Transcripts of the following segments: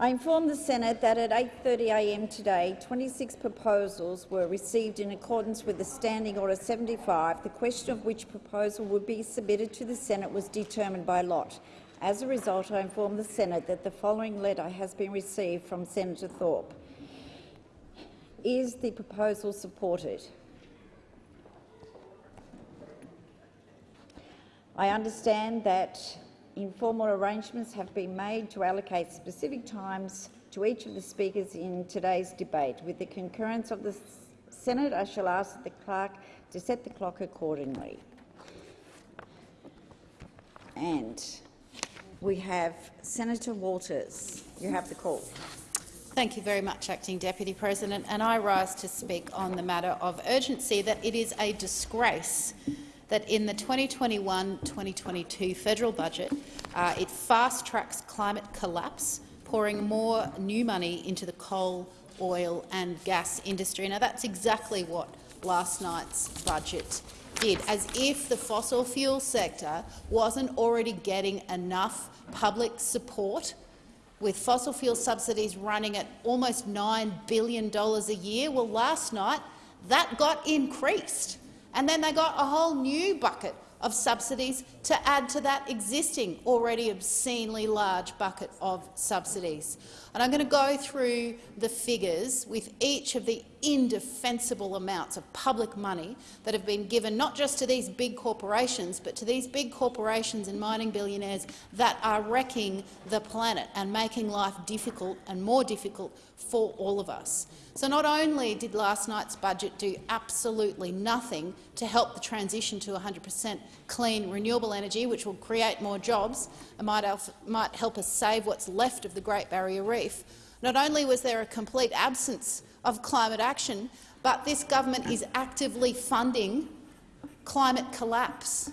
I inform the Senate that at 8.30am today, 26 proposals were received in accordance with the Standing Order 75. The question of which proposal would be submitted to the Senate was determined by lot. As a result, I inform the Senate that the following letter has been received from Senator Thorpe. Is the proposal supported? I understand that informal arrangements have been made to allocate specific times to each of the speakers in today's debate. With the concurrence of the Senate, I shall ask the clerk to set the clock accordingly. And we have Senator Waters. You have the call. Thank you very much, Acting Deputy President. And I rise to speak on the matter of urgency that it is a disgrace that in the 2021-2022 federal budget, uh, it fast-tracks climate collapse, pouring more new money into the coal, oil and gas industry. Now, that's exactly what last night's budget did, as if the fossil fuel sector wasn't already getting enough public support with fossil fuel subsidies running at almost $9 billion a year. Well, last night that got increased. And then they got a whole new bucket of subsidies to add to that existing already obscenely large bucket of subsidies. And I'm going to go through the figures with each of the indefensible amounts of public money that have been given not just to these big corporations, but to these big corporations and mining billionaires that are wrecking the planet and making life difficult and more difficult for all of us. So not only did last night's budget do absolutely nothing to help the transition to 100 per cent clean, renewable energy, which will create more jobs and might, might help us save what's left of the Great Barrier Reef, not only was there a complete absence of climate action, but this government is actively funding climate collapse.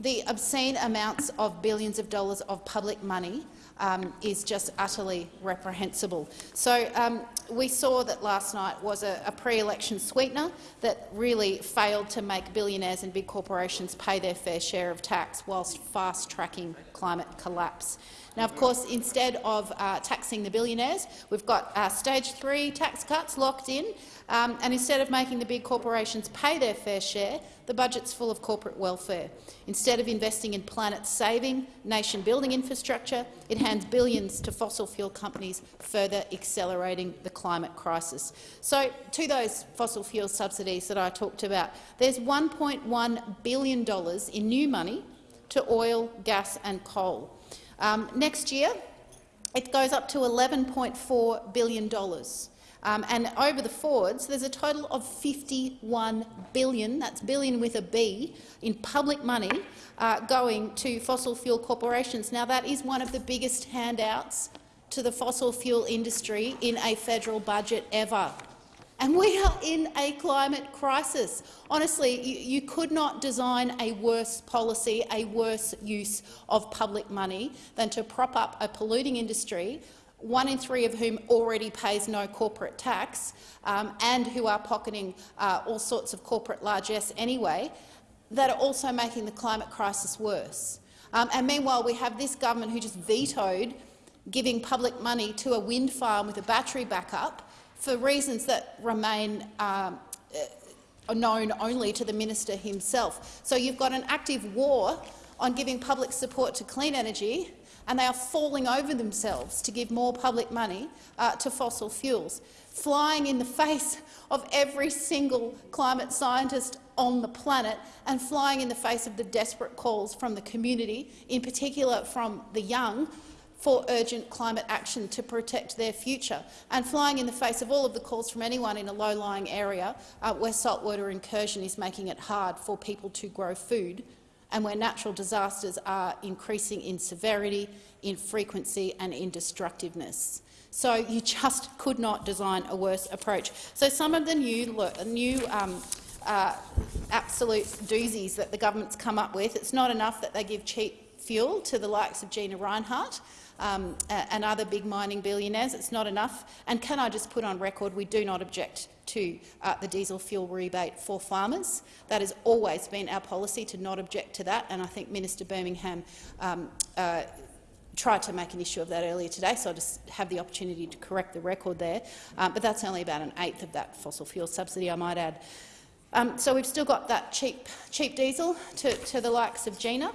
The obscene amounts of billions of dollars of public money um, is just utterly reprehensible. So um, we saw that last night was a, a pre-election sweetener that really failed to make billionaires and big corporations pay their fair share of tax whilst fast-tracking climate collapse. Now, of course, instead of uh, taxing the billionaires, we've got uh, stage three tax cuts locked in, um, and instead of making the big corporations pay their fair share, the budget's full of corporate welfare. Instead of investing in planet-saving, nation-building infrastructure, it hands billions to fossil fuel companies, further accelerating the climate crisis. So, to those fossil fuel subsidies that I talked about, there's $1.1 billion in new money to oil, gas and coal. Um, next year, it goes up to $11.4 billion. Um, and over the forwards, there's a total of 51 billion, that's billion with a B, in public money uh, going to fossil fuel corporations. Now, that is one of the biggest handouts to the fossil fuel industry in a federal budget ever. And we are in a climate crisis. Honestly, you, you, could not design a worse policy, a worse use of public money than to prop up a polluting industry one in three of whom already pays no corporate tax um, and who are pocketing uh, all sorts of corporate largesse anyway, that are also making the climate crisis worse. Um, and meanwhile, we have this government who just vetoed giving public money to a wind farm with a battery backup for reasons that remain um, uh, known only to the minister himself. So you've got an active war on giving public support to clean energy and they are falling over themselves to give more public money uh, to fossil fuels, flying in the face of every single climate scientist on the planet and flying in the face of the desperate calls from the community, in particular from the young, for urgent climate action to protect their future, and flying in the face of all of the calls from anyone in a low-lying area uh, where saltwater incursion is making it hard for people to grow food and where natural disasters are increasing in severity, in frequency and in destructiveness. So you just could not design a worse approach. So some of the new, new um, uh, absolute doozies that the government's come up with, it's not enough that they give cheap fuel to the likes of Gina Rinehart um, and other big mining billionaires. It's not enough. And can I just put on record, we do not object to uh, the diesel fuel rebate for farmers. That has always been our policy to not object to that, and I think Minister Birmingham um, uh, tried to make an issue of that earlier today, so I just have the opportunity to correct the record there. Um, but that's only about an eighth of that fossil fuel subsidy, I might add. Um, so we've still got that cheap, cheap diesel to, to the likes of Gina.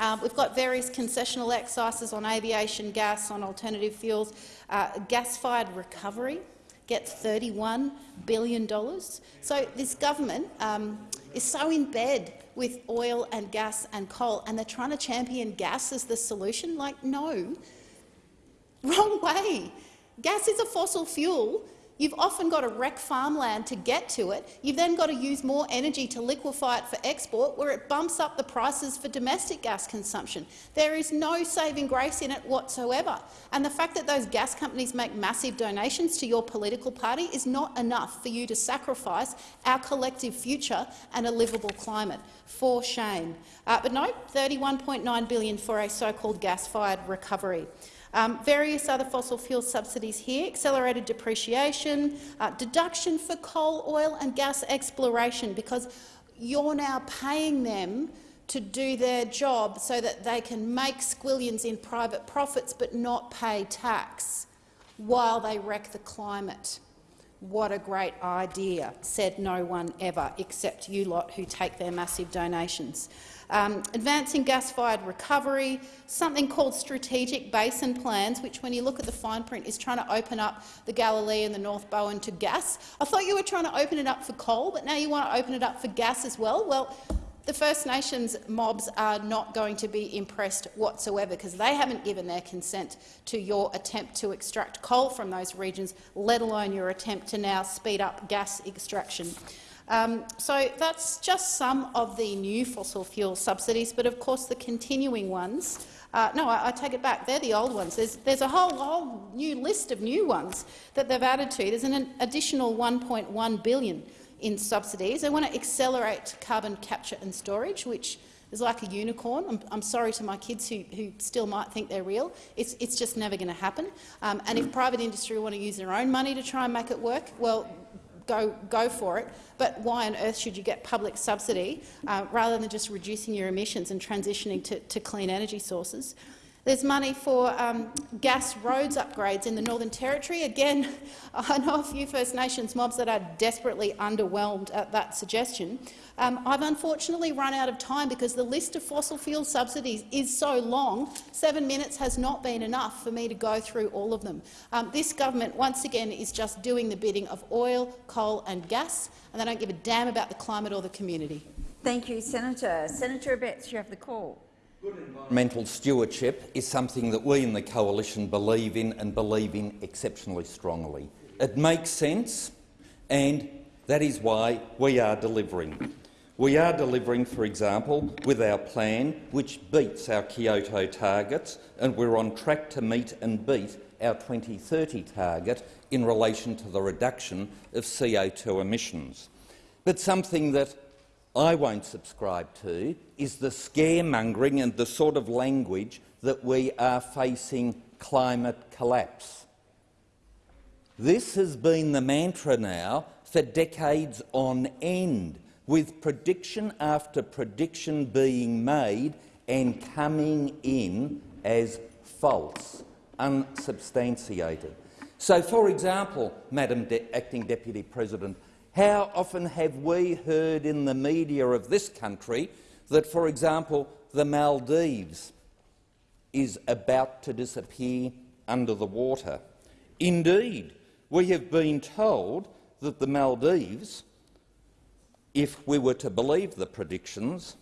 Um, we've got various concessional excises on aviation gas, on alternative fuels. Uh, gas-fired recovery gets $31 billion. So this government um, is so in bed with oil and gas and coal, and they're trying to champion gas as the solution. Like, no, wrong way. Gas is a fossil fuel You've often got to wreck farmland to get to it. You've then got to use more energy to liquefy it for export, where it bumps up the prices for domestic gas consumption. There is no saving grace in it whatsoever. And the fact that those gas companies make massive donations to your political party is not enough for you to sacrifice our collective future and a livable climate. For shame. Uh, but no, 31.9 billion for a so-called gas-fired recovery. Um, various other fossil fuel subsidies here, accelerated depreciation, uh, deduction for coal, oil and gas exploration, because you're now paying them to do their job so that they can make squillions in private profits but not pay tax while they wreck the climate. What a great idea, said no one ever, except you lot who take their massive donations um, advancing gas-fired recovery, something called strategic basin plans, which, when you look at the fine print, is trying to open up the Galilee and the North Bowen to gas. I thought you were trying to open it up for coal, but now you want to open it up for gas as well. Well, the First Nations mobs are not going to be impressed whatsoever because they haven't given their consent to your attempt to extract coal from those regions, let alone your attempt to now speed up gas extraction. Um, so that's just some of the new fossil fuel subsidies, but of course the continuing ones uh, no, I, I, take it back. They're the old ones. There's, there's a whole, whole new list of new ones that they've added to. There's an additional $1.1 billion in subsidies. They want to accelerate carbon capture and storage, which is like a unicorn. I'm, I'm sorry to my kids who, who, still might think they're real. It's, it's just never going to happen. Um, and if private industry want to use their own money to try and make it work, well, go, go for it. But why on earth should you get public subsidy uh, rather than just reducing your emissions and transitioning to, to clean energy sources? There's money for um, gas roads upgrades in the Northern Territory. Again, I know a few First Nations mobs that are desperately underwhelmed at that suggestion. Um, I've unfortunately run out of time because the list of fossil fuel subsidies is so long. Seven minutes has not been enough for me to go through all of them. Um, this government, once again, is just doing the bidding of oil, coal and gas, and they don't give a damn about the climate or the community. Thank you, Senator. Senator Abetz, you have the call. Good environmental stewardship is something that we in the coalition believe in and believe in exceptionally strongly. It makes sense, and that is why we are delivering. We are delivering, for example, with our plan, which beats our Kyoto targets, and we're on track to meet and beat our 2030 target in relation to the reduction of CO2 emissions. But something that I won't subscribe to is the scaremongering and the sort of language that we are facing climate collapse. This has been the mantra now for decades on end, with prediction after prediction being made and coming in as false, unsubstantiated. So, for example, Madam De Acting Deputy President, how often have we heard in the media of this country that, for example, the Maldives is about to disappear under the water? Indeed, we have been told that the Maldives, if we were to believe the predictions,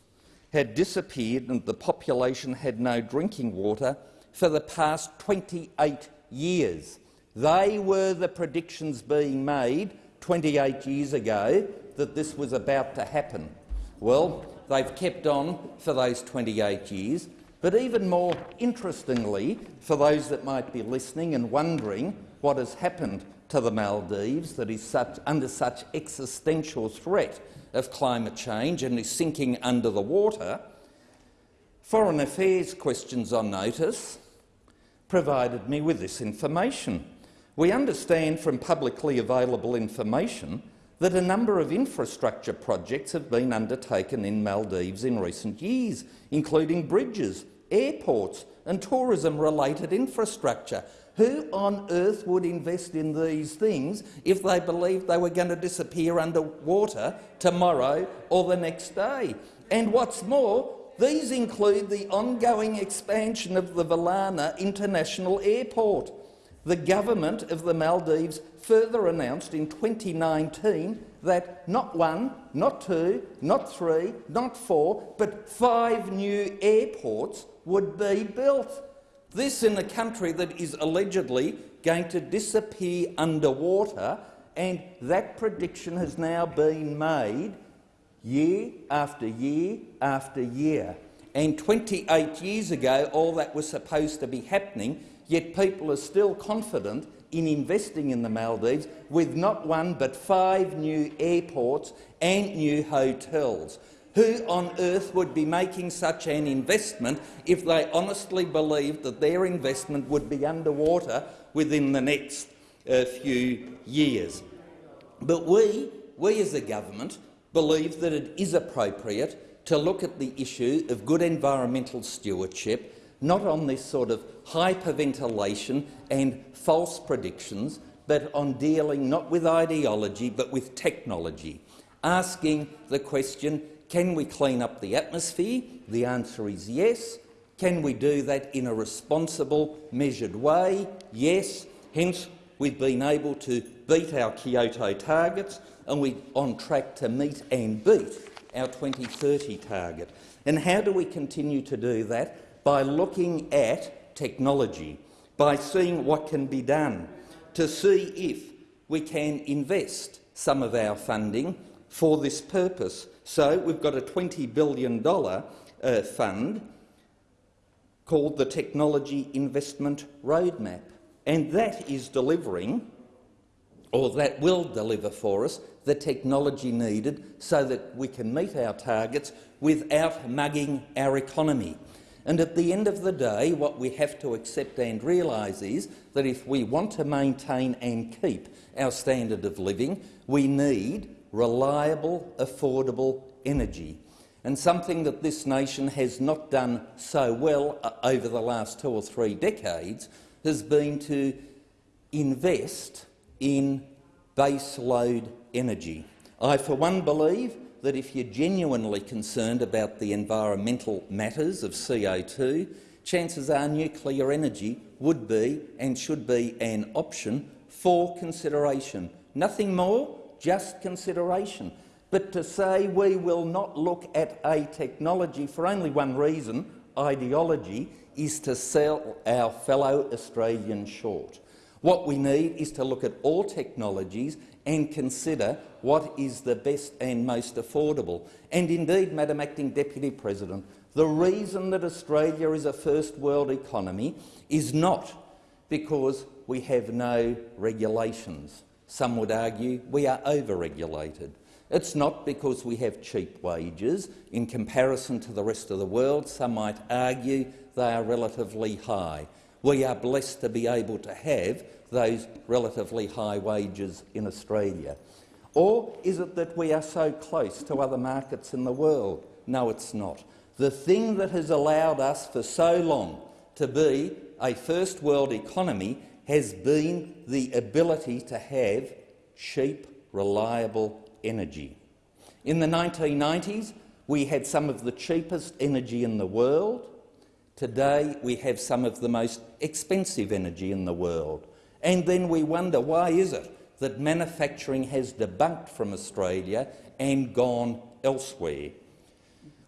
had disappeared and the population had no drinking water for the past 28 years. They were the predictions being made 28 years ago that this was about to happen. Well, they've kept on for those 28 years, but even more interestingly, for those that might be listening and wondering what has happened to the Maldives that is such, under such existential threat of climate change and is sinking under the water, Foreign Affairs Questions on Notice provided me with this information. We understand from publicly available information that a number of infrastructure projects have been undertaken in Maldives in recent years, including bridges, airports and tourism-related infrastructure. Who on earth would invest in these things if they believed they were going to disappear underwater tomorrow or the next day? And what's more, these include the ongoing expansion of the Velana International Airport. The government of the Maldives further announced in 2019 that not one, not two, not three, not four, but five new airports would be built. This in a country that is allegedly going to disappear underwater, and that prediction has now been made year after year after year. And 28 years ago, all that was supposed to be happening, yet people are still confident in investing in the Maldives with not one but five new airports and new hotels. Who on earth would be making such an investment if they honestly believed that their investment would be underwater within the next uh, few years? But we, we as a government, believe that it is appropriate to look at the issue of good environmental stewardship, not on this sort of hyperventilation and false predictions, but on dealing not with ideology but with technology, asking the question, can we clean up the atmosphere? The answer is yes. Can we do that in a responsible, measured way? Yes. Hence, we've been able to beat our Kyoto targets and we're on track to meet and beat our 2030 target. And how do we continue to do that? By looking at technology, by seeing what can be done, to see if we can invest some of our funding for this purpose. So we've got a $20 billion uh, fund called the Technology Investment Roadmap, and that is delivering, or that will deliver for us, the technology needed so that we can meet our targets without mugging our economy. And at the end of the day, what we have to accept and realise is that if we want to maintain and keep our standard of living, we need reliable, affordable energy. And something that this nation has not done so well uh, over the last two or three decades has been to invest in baseload energy. I, for one, believe that if you're genuinely concerned about the environmental matters of CO2, chances are nuclear energy would be and should be an option for consideration. Nothing more, just consideration. But to say we will not look at a technology for only one reason, ideology, is to sell our fellow Australians short. What we need is to look at all technologies and consider what is the best and most affordable. And indeed, Madam Acting Deputy President, the reason that Australia is a first world economy is not because we have no regulations. Some would argue we are over-regulated. It's not because we have cheap wages. In comparison to the rest of the world, some might argue they are relatively high. We are blessed to be able to have those relatively high wages in Australia. Or is it that we are so close to other markets in the world? No, it's not. The thing that has allowed us for so long to be a first world economy has been the ability to have cheap, reliable energy. In the 1990s, we had some of the cheapest energy in the world. Today, we have some of the most expensive energy in the world. And then we wonder, why is it that manufacturing has debunked from Australia and gone elsewhere?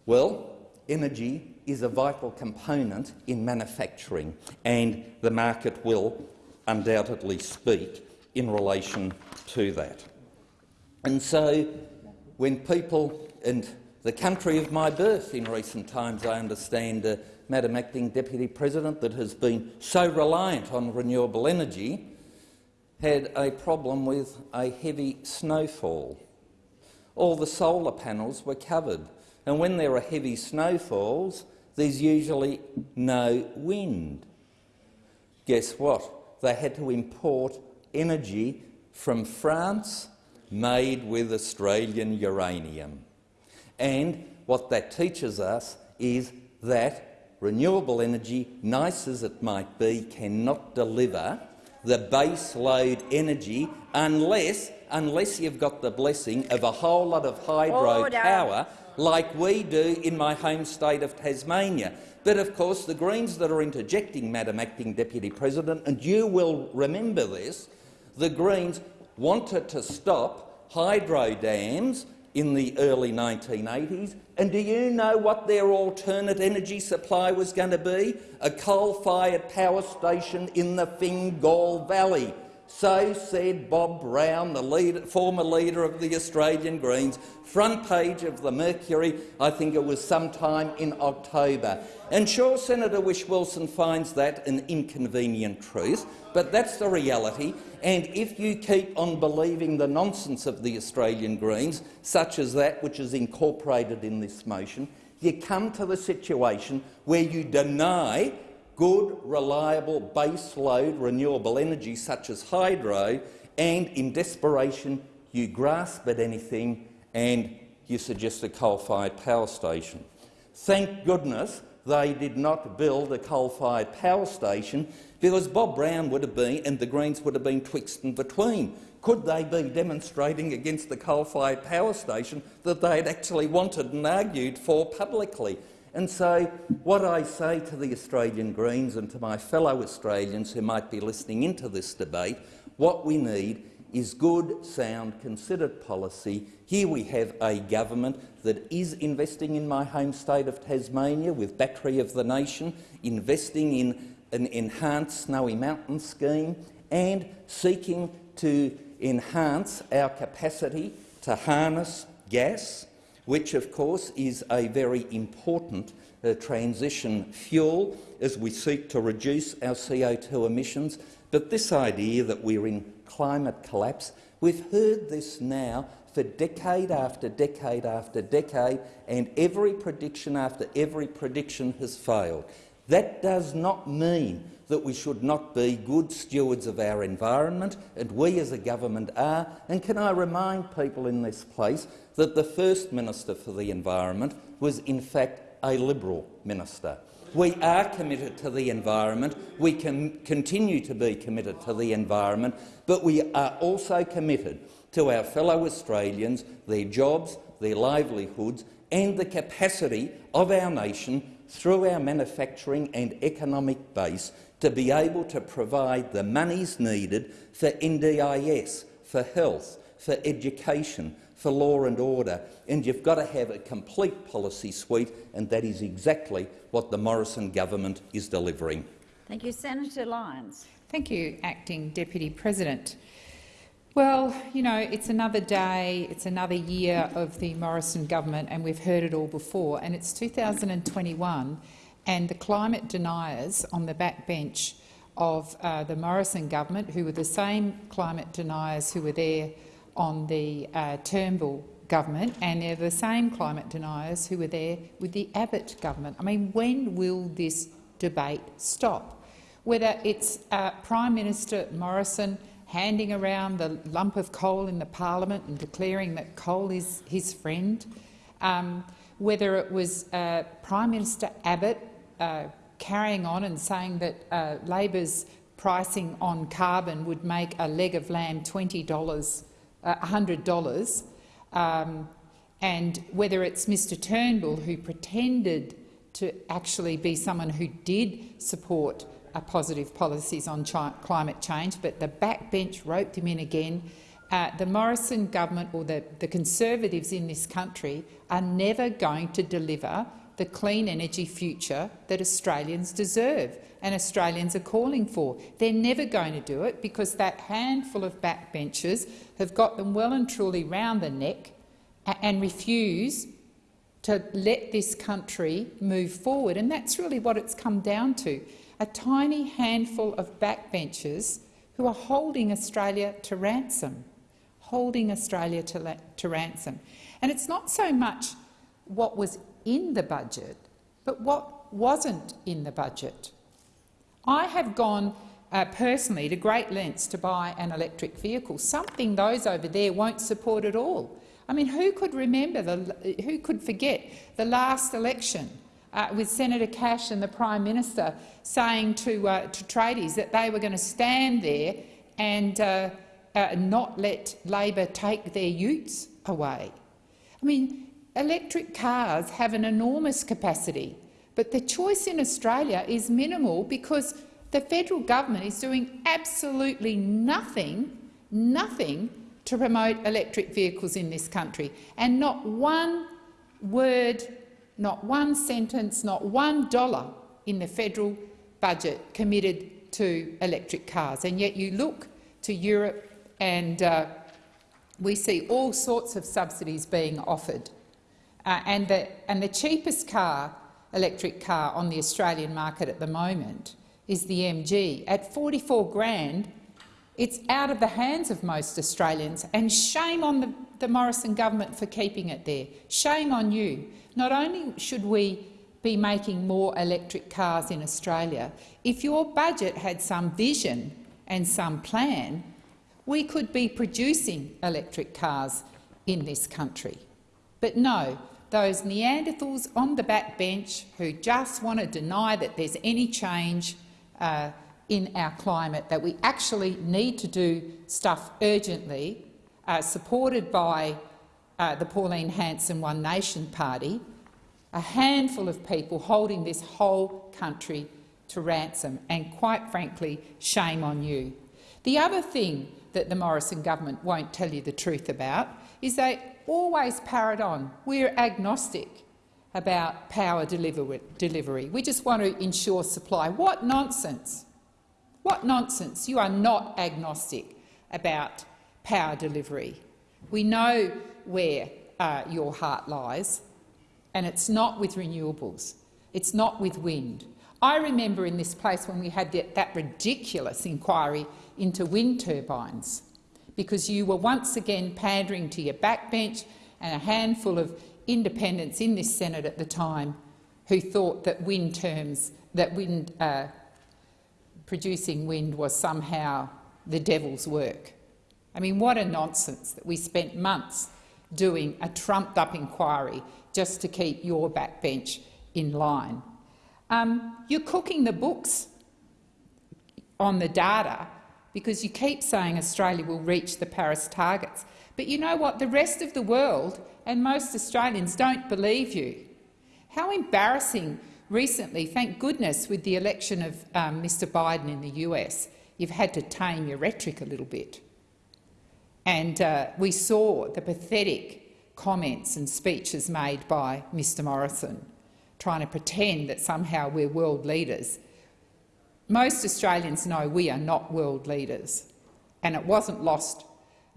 Well, energy is a vital component in manufacturing, and the market will undoubtedly speak in relation to that. And so when people in the country of my birth in recent times, I understand, uh, Madam Acting Deputy President, that has been so reliant on renewable energy, had a problem with a heavy snowfall. All the solar panels were covered, and when there are heavy snowfalls, there's usually no wind. Guess what? They had to import energy from France made with Australian uranium. And what that teaches us is that renewable energy, nice as it might be, cannot deliver the base load energy unless, unless you've got the blessing of a whole lot of hydro power like we do in my home state of Tasmania. But of course the Greens that are interjecting, Madam Acting Deputy President, and you will remember this, the Greens wanted to stop hydro dams in the early 1980s. And do you know what their alternate energy supply was going to be? A coal-fired power station in the Fingal Valley. So said Bob Brown, the leader, former leader of the Australian Greens, front page of the Mercury, I think it was sometime in October. And sure, Senator Whish-Wilson finds that an inconvenient truth, but that's the reality. And if you keep on believing the nonsense of the Australian Greens, such as that which is incorporated in this motion, you come to the situation where you deny good, reliable, base-load renewable energy such as hydro, and in desperation you grasp at anything and you suggest a coal-fired power station. Thank goodness they did not build a coal-fired power station because Bob Brown would have been and the Greens would have been twixt and between. Could they be demonstrating against the coal-fired power station that they had actually wanted and argued for publicly? And so what I say to the Australian Greens and to my fellow Australians who might be listening into this debate, what we need is good, sound, considered policy. Here we have a government that is investing in my home state of Tasmania with Battery of the Nation, investing in an enhanced Snowy Mountain scheme and seeking to enhance our capacity to harness gas, which of course is a very important uh, transition fuel as we seek to reduce our CO2 emissions. But this idea that we're in climate collapse, we've heard this now for decade after decade after decade, and every prediction after every prediction has failed. That does not mean that we should not be good stewards of our environment, and we as a government are. And can I remind people in this place that the first Minister for the Environment was in fact a Liberal minister. We are committed to the environment. We can continue to be committed to the environment, but we are also committed to our fellow Australians, their jobs, their livelihoods and the capacity of our nation through our manufacturing and economic base to be able to provide the monies needed for NDIS, for health, for education, for law and order, and you've got to have a complete policy suite, and that is exactly what the Morrison government is delivering. Thank you. Senator Lines. Thank you, Acting Deputy President. Well, you know, it's another day, it's another year of the Morrison government, and we've heard it all before, and it's 2021, and the climate deniers on the backbench of uh, the Morrison government, who were the same climate deniers who were there on the uh, Turnbull government, and they're the same climate deniers who were there with the Abbott government. I mean, when will this debate stop? Whether it's uh, Prime Minister Morrison handing around the lump of coal in the parliament and declaring that coal is his friend, um, whether it was uh, Prime Minister Abbott uh, carrying on and saying that uh, Labor's pricing on carbon would make a leg of lamb $20, uh, $100, um, and whether it's Mr Turnbull who pretended to actually be someone who did support uh, positive policies on climate change, but the backbench roped him in again. Uh, the Morrison government or the, the Conservatives in this country are never going to deliver the clean energy future that Australians deserve and Australians are calling for. They're never going to do it because that handful of backbenchers have got them well and truly round the neck and refuse to let this country move forward. And that's really what it's come down to, a tiny handful of backbenchers who are holding Australia to ransom, holding Australia to, to ransom. And it's not so much what was in the budget, but what wasn't in the budget. I have gone uh, personally to great lengths to buy an electric vehicle, something those over there won't support at all. I mean, who could remember, the, who could forget the last election uh, with Senator Cash and the Prime Minister saying to, uh, to tradies that they were going to stand there and uh, uh, not let Labor take their utes away. I mean, electric cars have an enormous capacity, but the choice in Australia is minimal because the federal government is doing absolutely nothing, nothing to promote electric vehicles in this country, and not one word, not one sentence, not one dollar in the federal budget committed to electric cars. And yet you look to Europe and uh, we see all sorts of subsidies being offered. Uh, and, the, and the cheapest car, electric car on the Australian market at the moment is the MG. At 44 grand, it's out of the hands of most Australians, and shame on the, the Morrison government for keeping it there. Shame on you. Not only should we be making more electric cars in Australia, if your budget had some vision and some plan, we could be producing electric cars in this country. But no, those Neanderthals on the backbench who just want to deny that there's any change uh, in our climate, that we actually need to do stuff urgently, uh, supported by uh, the Pauline Hanson One Nation Party, a handful of people holding this whole country to ransom, and quite frankly, shame on you. The other thing that the Morrison government won't tell you the truth about is they always parrot on, we're agnostic about power delivery. We just want to ensure supply. What nonsense! What nonsense! You are not agnostic about power delivery. We know where uh, your heart lies, and it's not with renewables. It's not with wind. I remember in this place when we had that, that ridiculous inquiry into wind turbines, because you were once again pandering to your backbench and a handful of independents in this Senate at the time who thought that wind terms, that wind uh, producing wind was somehow the devil's work. I mean, what a nonsense that we spent months doing a trumped-up inquiry just to keep your backbench in line. Um, you're cooking the books on the data because you keep saying Australia will reach the Paris targets. But you know what? The rest of the world and most Australians don't believe you. How embarrassing recently, thank goodness, with the election of um, Mr Biden in the US, you've had to tame your rhetoric a little bit. And uh, we saw the pathetic comments and speeches made by Mr Morrison, trying to pretend that somehow we're world leaders. Most Australians know we are not world leaders, and it wasn't lost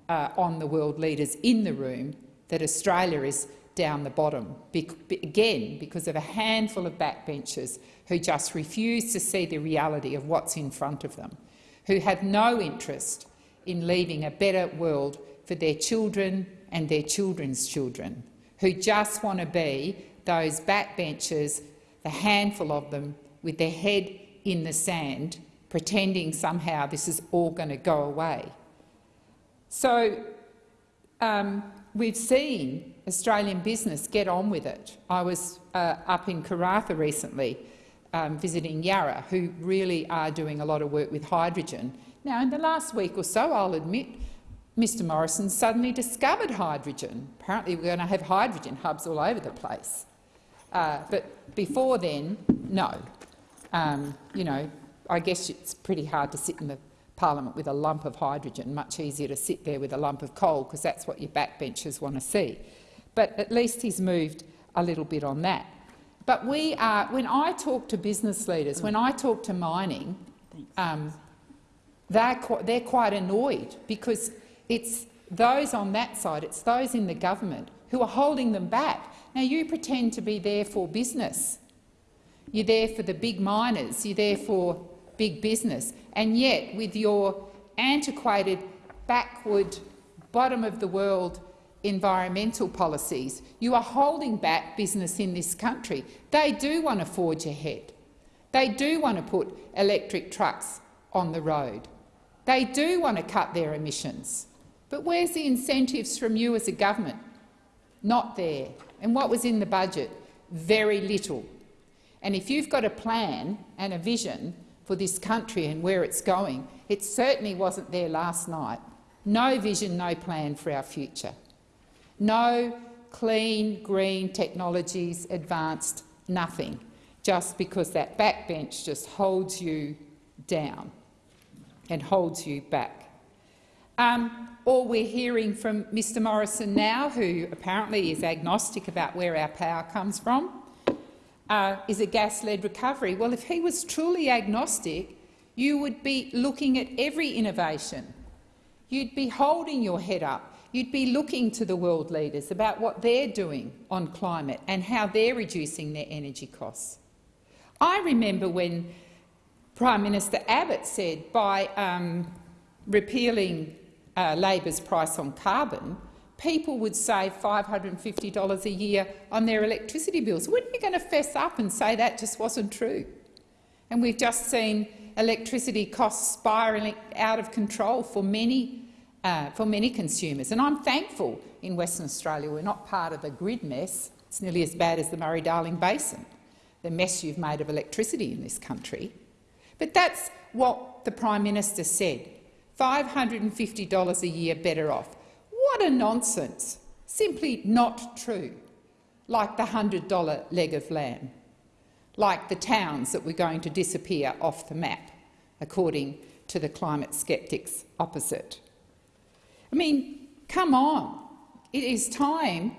uh, on the world leaders in the room that Australia is down the bottom, be again because of a handful of backbenchers who just refuse to see the reality of what's in front of them, who have no interest in leaving a better world for their children and their children's children, who just want to be those backbenchers, the handful of them, with their head in the sand, pretending somehow this is all going to go away. So um, we've seen Australian business get on with it. I was uh, up in Karratha recently um, visiting Yara, who really are doing a lot of work with hydrogen. Now, in the last week or so, I'll admit, Mr Morrison suddenly discovered hydrogen. Apparently we're going to have hydrogen hubs all over the place. Uh, but before then, no. Um, you know, I guess it's pretty hard to sit in the parliament with a lump of hydrogen, much easier to sit there with a lump of coal because that's what your backbenchers want to see. But at least he's moved a little bit on that. But we are, when I talk to business leaders, when I talk to mining, um, they're, qu they're quite annoyed because it's those on that side, it's those in the government who are holding them back. Now, you pretend to be there for business. You're there for the big miners. You're there for big business. And yet, with your antiquated, backward, bottom-of-the-world environmental policies, you are holding back business in this country. They do want to forge ahead. They do want to put electric trucks on the road. They do want to cut their emissions. But where's the incentives from you as a government? Not there. And what was in the budget? Very little. And if you've got a plan and a vision for this country and where it's going, it certainly wasn't there last night. No vision, no plan for our future. No clean, green technologies advanced, nothing, just because that backbench just holds you down and holds you back. Um, or we're hearing from Mr Morrison now, who apparently is agnostic about where our power comes from, uh, is a gas-led recovery. Well, if he was truly agnostic, you would be looking at every innovation. You'd be holding your head up. You'd be looking to the world leaders about what they're doing on climate and how they're reducing their energy costs. I remember when Prime Minister Abbott said by um, repealing uh, Labor's price on carbon, people would save $550 a year on their electricity bills. When are you going to fess up and say that just wasn't true? And we've just seen electricity costs spiralling out of control for many, uh, for many consumers. And I'm thankful in Western Australia we're not part of the grid mess. It's nearly as bad as the Murray-Darling Basin, the mess you've made of electricity in this country. But that's what the Prime Minister said. $550 a year better off. A nonsense. Simply not true. Like the $100 leg of lamb. Like the towns that were going to disappear off the map, according to the climate sceptics opposite. I mean, come on. It is time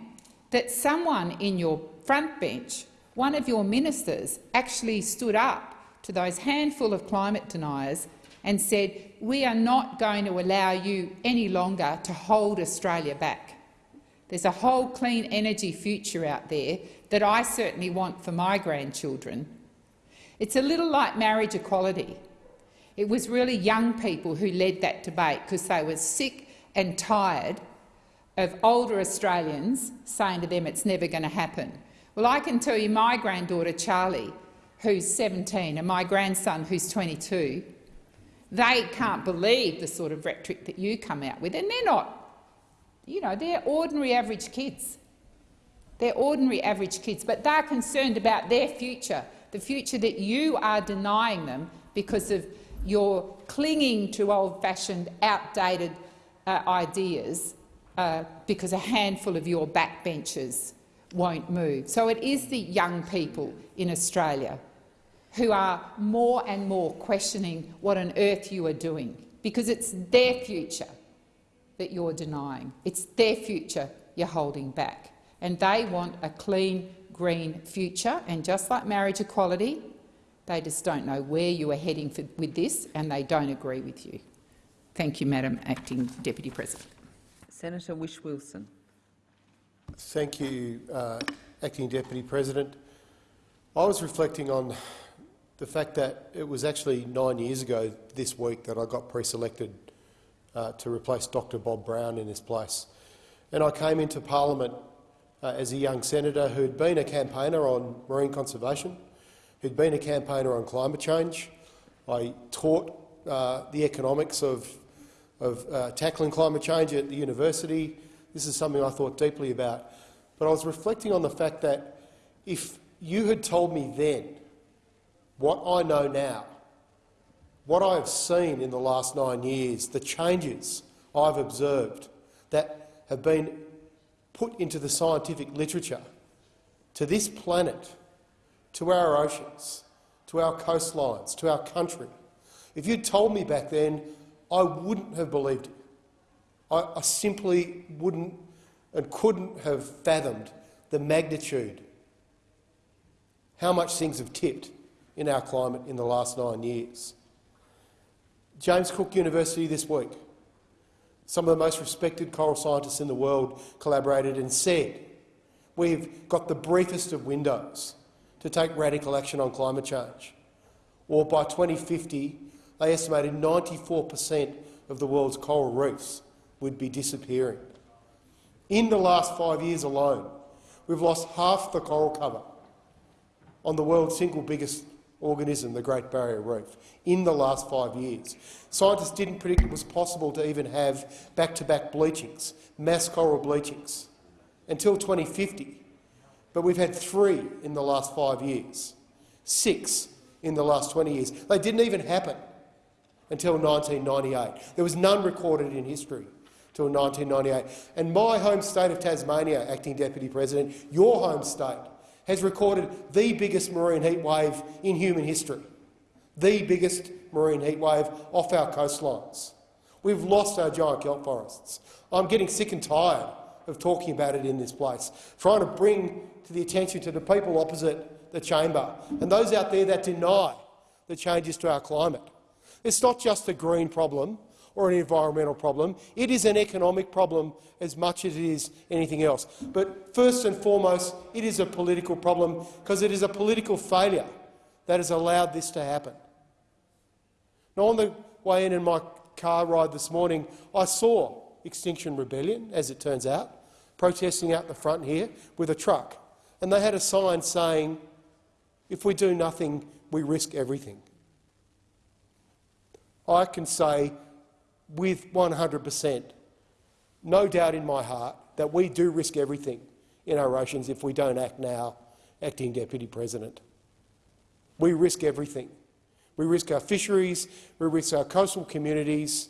that someone in your front bench, one of your ministers, actually stood up to those handful of climate deniers and said, we are not going to allow you any longer to hold Australia back. There's a whole clean energy future out there that I certainly want for my grandchildren. It's a little like marriage equality. It was really young people who led that debate because they were sick and tired of older Australians saying to them it's never going to happen. Well, I can tell you my granddaughter Charlie, who's 17, and my grandson, who's 22, they can't believe the sort of rhetoric that you come out with, and they're not, you know, they're ordinary average kids. They're ordinary average kids, but they're concerned about their future, the future that you are denying them because of your clinging to old-fashioned, outdated uh, ideas uh, because a handful of your backbenchers won't move. So it is the young people in Australia who are more and more questioning what on earth you are doing, because it's their future that you're denying. It's their future you're holding back. And they want a clean, green future. And just like marriage equality, they just don't know where you are heading for, with this and they don't agree with you. Thank you, Madam Acting Deputy President. Senator Whish-Wilson. Thank you, uh, Acting Deputy President. I was reflecting on the fact that it was actually nine years ago this week that I got pre-selected uh, to replace Dr Bob Brown in his place. And I came into parliament uh, as a young senator who'd been a campaigner on marine conservation, who'd been a campaigner on climate change. I taught uh, the economics of, of uh, tackling climate change at the university. This is something I thought deeply about. But I was reflecting on the fact that if you had told me then what I know now, what I have seen in the last nine years, the changes I've observed that have been put into the scientific literature to this planet, to our oceans, to our coastlines, to our country. If you'd told me back then, I wouldn't have believed it. I, I simply wouldn't and couldn't have fathomed the magnitude, how much things have tipped in our climate in the last nine years. James Cook University this week, some of the most respected coral scientists in the world collaborated and said, we've got the briefest of windows to take radical action on climate change. Or by 2050, they estimated 94 per cent of the world's coral reefs would be disappearing. In the last five years alone, we've lost half the coral cover on the world's single biggest organism, the Great Barrier Reef, in the last five years. Scientists didn't predict it was possible to even have back-to-back -back bleachings, mass coral bleachings, until 2050. But we've had three in the last five years. Six in the last 20 years. They didn't even happen until 1998. There was none recorded in history until 1998. And my home state of Tasmania, Acting Deputy President, your home state, has recorded the biggest marine heat wave in human history. The biggest marine heat wave off our coastlines. We've lost our giant kelp forests. I'm getting sick and tired of talking about it in this place, trying to bring to the attention to the people opposite the chamber and those out there that deny the changes to our climate. It's not just a green problem or an environmental problem. It is an economic problem as much as it is anything else. But first and foremost, it is a political problem because it is a political failure that has allowed this to happen. Now, on the way in in my car ride this morning, I saw Extinction Rebellion, as it turns out, protesting out the front here with a truck. And they had a sign saying, if we do nothing, we risk everything. I can say with 100 per cent, no doubt in my heart, that we do risk everything in our oceans if we don't act now, Acting Deputy President. We risk everything. We risk our fisheries, we risk our coastal communities.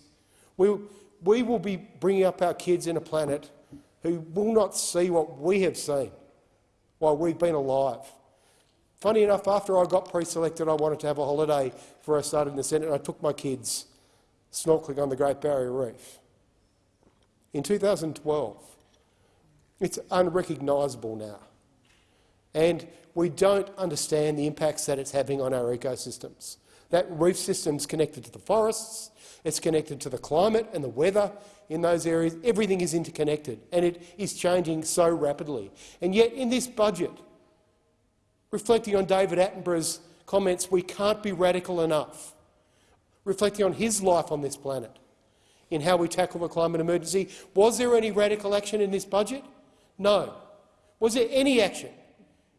We, we will be bringing up our kids in a planet who will not see what we have seen while we've been alive. Funny enough, after I got pre-selected, I wanted to have a holiday before I started in the Senate, and I took my kids snorkelling on the Great Barrier Reef. In 2012, it's unrecognisable now. And we don't understand the impacts that it's having on our ecosystems. That reef system's connected to the forests, it's connected to the climate and the weather in those areas. Everything is interconnected, and it is changing so rapidly. And yet, in this budget, reflecting on David Attenborough's comments, we can't be radical enough reflecting on his life on this planet in how we tackle the climate emergency. Was there any radical action in this budget? No. Was there any action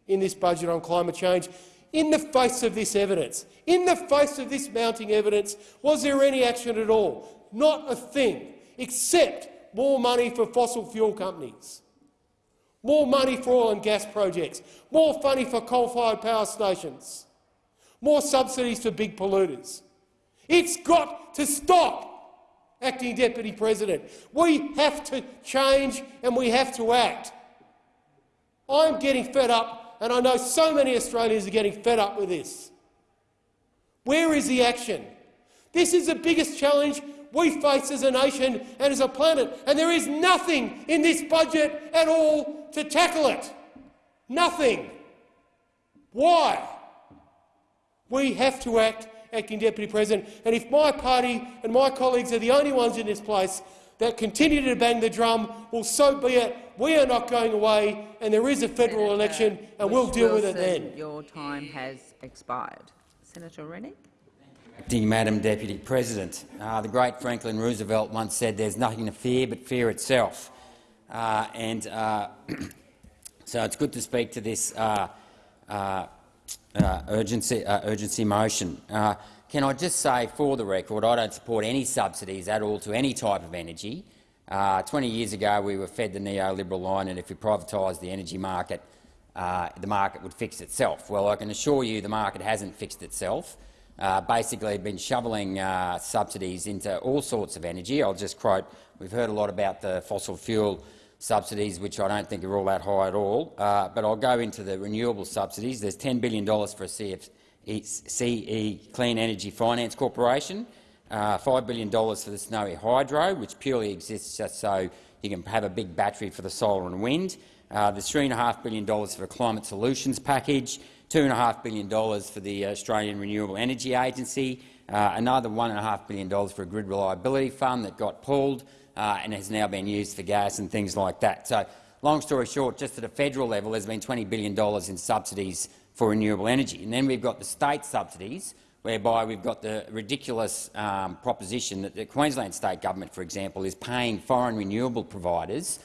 in this budget on climate change? In the face of this evidence, in the face of this mounting evidence, was there any action at all? Not a thing, except more money for fossil fuel companies, more money for oil and gas projects, more money for coal-fired power stations, more subsidies for big polluters. It's got to stop, Acting Deputy President. We have to change and we have to act. I'm getting fed up, and I know so many Australians are getting fed up with this. Where is the action? This is the biggest challenge we face as a nation and as a planet, and there is nothing in this budget at all to tackle it. Nothing. Why? We have to act Acting Deputy President. And if my party and my colleagues are the only ones in this place that continue to bang the drum, well, so be it. We are not going away, and there is a federal Senator election, and we'll deal with it then. Your time has expired. Senator Rennick. Acting Madam Deputy President, uh, the great Franklin Roosevelt once said there's nothing to fear but fear itself. Uh, and uh, so it's good to speak to this uh, urgency, uh, urgency motion. Uh, can I just say, for the record, I don't support any subsidies at all to any type of energy. Uh, 20 years ago, we were fed the neoliberal line, and if we privatised the energy market, uh, the market would fix itself. Well, I can assure you the market hasn't fixed itself. Uh, basically, been shoveling subsidies into all sorts of energy. I'll just quote, we've heard a lot about the fossil fuel subsidies, which I don't think are all that high at all. Uh, but I'll go into the renewable subsidies. There's $10 billion for a CF, CE Clean Energy Finance Corporation, uh, $5 billion for the Snowy Hydro, which purely exists just so you can have a big battery for the solar and wind. Uh, there's $3.5 billion for a climate solutions package, $2.5 billion for the Australian Renewable Energy Agency, uh, another $1.5 billion for a grid reliability fund that got pulled, uh, and has now been used for gas and things like that. So, long story short, just at a federal level, there's been $20 billion in subsidies for renewable energy. And then we've got the state subsidies, whereby we've got the ridiculous um, proposition that the Queensland state government, for example, is paying foreign renewable providers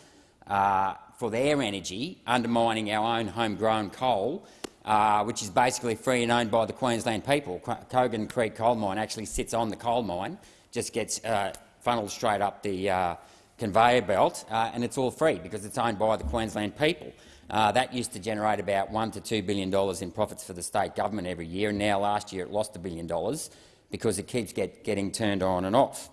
uh, for their energy, undermining our own homegrown coal, uh, which is basically free and owned by the Queensland people. Kogan Creek coal mine actually sits on the coal mine, just gets uh, funneled straight up the uh, conveyor belt, uh, and it's all free because it's owned by the Queensland people. Uh, that used to generate about one to two billion dollars in profits for the state government every year, and now last year it lost a billion dollars because it keeps get, getting turned on and off.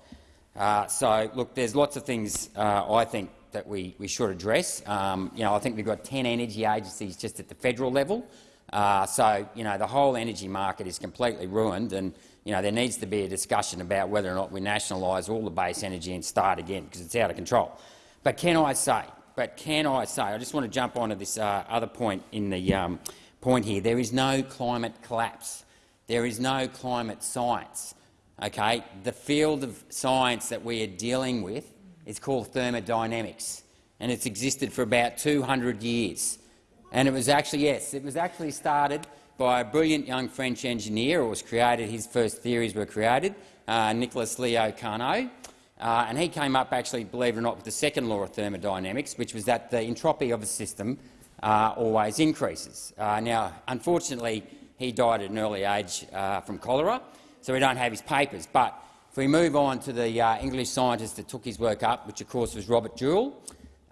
Uh, so, look, there's lots of things uh, I think that we, we should address. Um, you know, I think we've got 10 energy agencies just at the federal level. Uh, so, you know, the whole energy market is completely ruined, and you know there needs to be a discussion about whether or not we nationalise all the base energy and start again because it's out of control. But can I say? But can I say? I just want to jump onto this uh, other point in the um, point here. There is no climate collapse. There is no climate science. Okay, the field of science that we are dealing with is called thermodynamics, and it's existed for about 200 years. And it was actually, yes, it was actually started by a brilliant young French engineer, or was created, his first theories were created, uh, Nicolas Leo Carnot, uh, and he came up, actually, believe it or not, with the second law of thermodynamics, which was that the entropy of a system uh, always increases. Uh, now, unfortunately, he died at an early age uh, from cholera, so we don't have his papers. But if we move on to the uh, English scientist that took his work up, which of course was Robert Joule,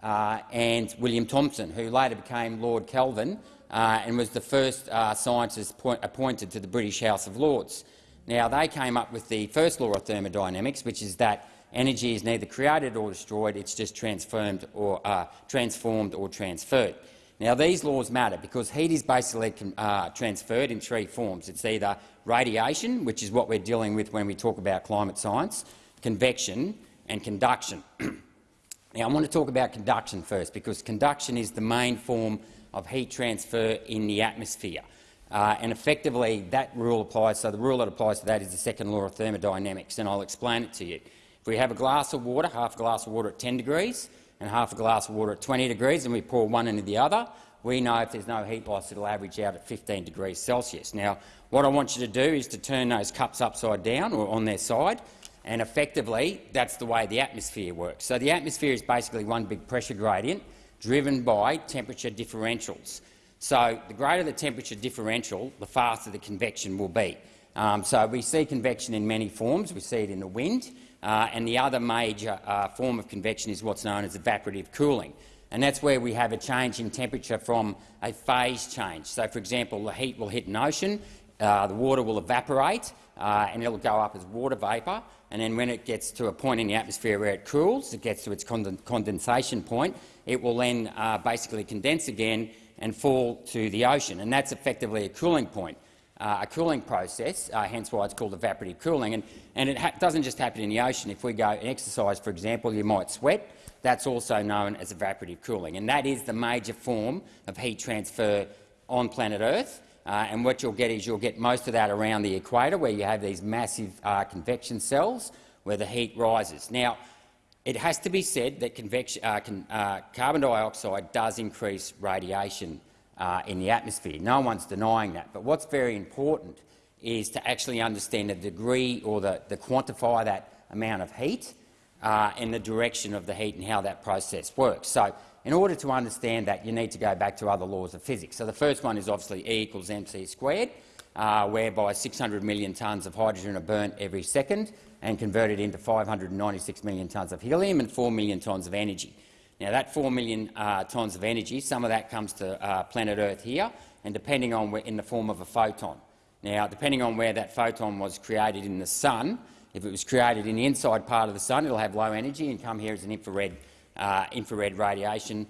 and William Thomson, who later became Lord Kelvin uh, and was the first uh, scientist appointed to the British House of Lords. Now, they came up with the first law of thermodynamics, which is that energy is neither created or destroyed, it's just transformed or, uh, transformed or transferred. Now, these laws matter because heat is basically uh, transferred in three forms. It's either radiation, which is what we're dealing with when we talk about climate science, convection and conduction. Now, I want to talk about conduction first, because conduction is the main form of heat transfer in the atmosphere. Uh, and effectively, that rule applies. So the rule that applies to that is the second law of thermodynamics, and I'll explain it to you. If we have a glass of water, half a glass of water at 10 degrees and half a glass of water at 20 degrees, and we pour one into the other, we know if there's no heat loss, it'll average out at 15 degrees Celsius. Now, what I want you to do is to turn those cups upside down or on their side and effectively, that's the way the atmosphere works. So the atmosphere is basically one big pressure gradient driven by temperature differentials. So the greater the temperature differential, the faster the convection will be. Um, so we see convection in many forms. We see it in the wind, uh, and the other major uh, form of convection is what's known as evaporative cooling. And that's where we have a change in temperature from a phase change. So, for example, the heat will hit an ocean, uh, the water will evaporate, uh, and it will go up as water vapour and then when it gets to a point in the atmosphere where it cools, it gets to its condensation point, it will then uh, basically condense again and fall to the ocean, and that's effectively a cooling point. Uh, a cooling process, uh, hence why it's called evaporative cooling. And, and it doesn't just happen in the ocean. If we go and exercise, for example, you might sweat. That's also known as evaporative cooling, and that is the major form of heat transfer on planet Earth. Uh, and what you'll get is you'll get most of that around the equator, where you have these massive uh, convection cells where the heat rises. Now, it has to be said that uh, con, uh, carbon dioxide does increase radiation uh, in the atmosphere. No one's denying that. But what's very important is to actually understand the degree or the, the quantify that amount of heat uh, and the direction of the heat and how that process works. So in order to understand that, you need to go back to other laws of physics. So the first one is obviously E equals mc squared, uh, whereby 600 million tonnes of hydrogen are burnt every second and converted into 596 million tonnes of helium and 4 million tonnes of energy. Now, that 4 million uh, tonnes of energy, some of that comes to uh, planet Earth here, and depending on where, in the form of a photon. Now, depending on where that photon was created in the sun, if it was created in the inside part of the sun, it'll have low energy and come here as an infrared uh, infrared radiation.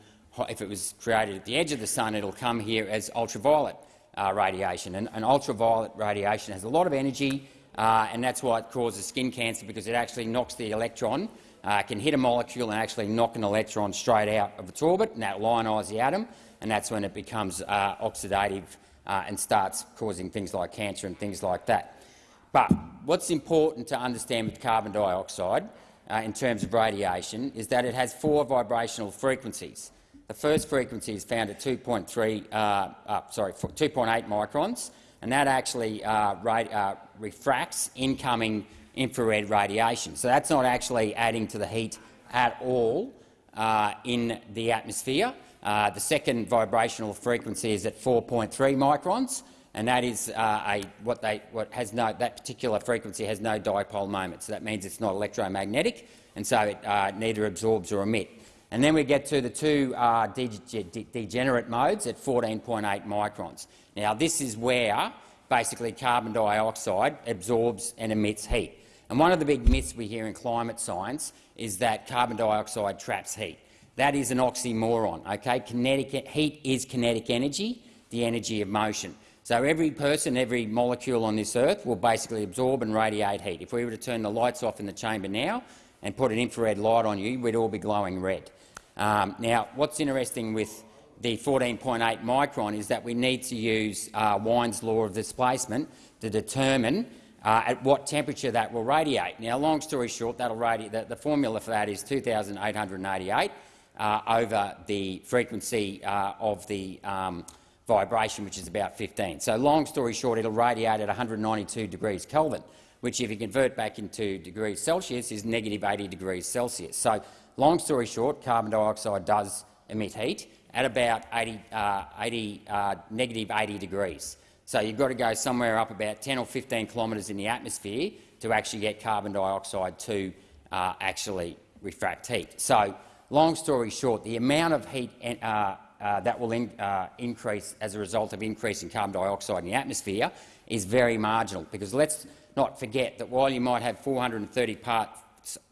If it was created at the edge of the sun, it'll come here as ultraviolet uh, radiation. And, and, ultraviolet radiation has a lot of energy, uh, and that's why it causes skin cancer, because it actually knocks the electron, uh, can hit a molecule and actually knock an electron straight out of its orbit, and that ionise the atom, and that's when it becomes uh, oxidative and starts causing things like cancer and things like that. But what's important to understand with carbon dioxide uh, in terms of radiation is that it has four vibrational frequencies. The first frequency is found at 2.3, uh, uh, sorry, 2.8 microns, and that actually uh, uh, refracts incoming infrared radiation. So that's not actually adding to the heat at all in the atmosphere. the second vibrational frequency is at 4.3 microns, and that is uh, a, what, they, what has no, that particular frequency has no dipole moment. So that means it's not electromagnetic, and so it uh, neither absorbs or emits. And then we get to the two uh, de de degenerate modes at 14.8 microns. Now, this is where basically carbon dioxide absorbs and emits heat. And one of the big myths we hear in climate science is that carbon dioxide traps heat. That is an oxymoron. Okay? Kinetic, heat is kinetic energy, the energy of motion. So every person, every molecule on this earth will basically absorb and radiate heat. If we were to turn the lights off in the chamber now and put an infrared light on you, we'd all be glowing red. Um, now, what's interesting with the 14.8 micron is that we need to use uh, Wien's law of displacement to determine uh, at what temperature that will radiate. Now, long story short, that'll radiate, the, the formula for that is 2,888 uh, over the frequency uh, of the um, vibration, which is about 15. So, long story short, it'll radiate at 192 degrees Kelvin, which, if you convert back into degrees Celsius, is negative 80 degrees Celsius. So, Long story short, carbon dioxide does emit heat at about 80, uh, 80 uh, negative 80 degrees. So you've got to go somewhere up about 10 or 15 kilometres in the atmosphere to actually get carbon dioxide to uh, actually refract heat. So, long story short, the amount of heat uh, uh, that will in, uh, increase as a result of increasing carbon dioxide in the atmosphere is very marginal, because let's not forget that while you might have 430 parts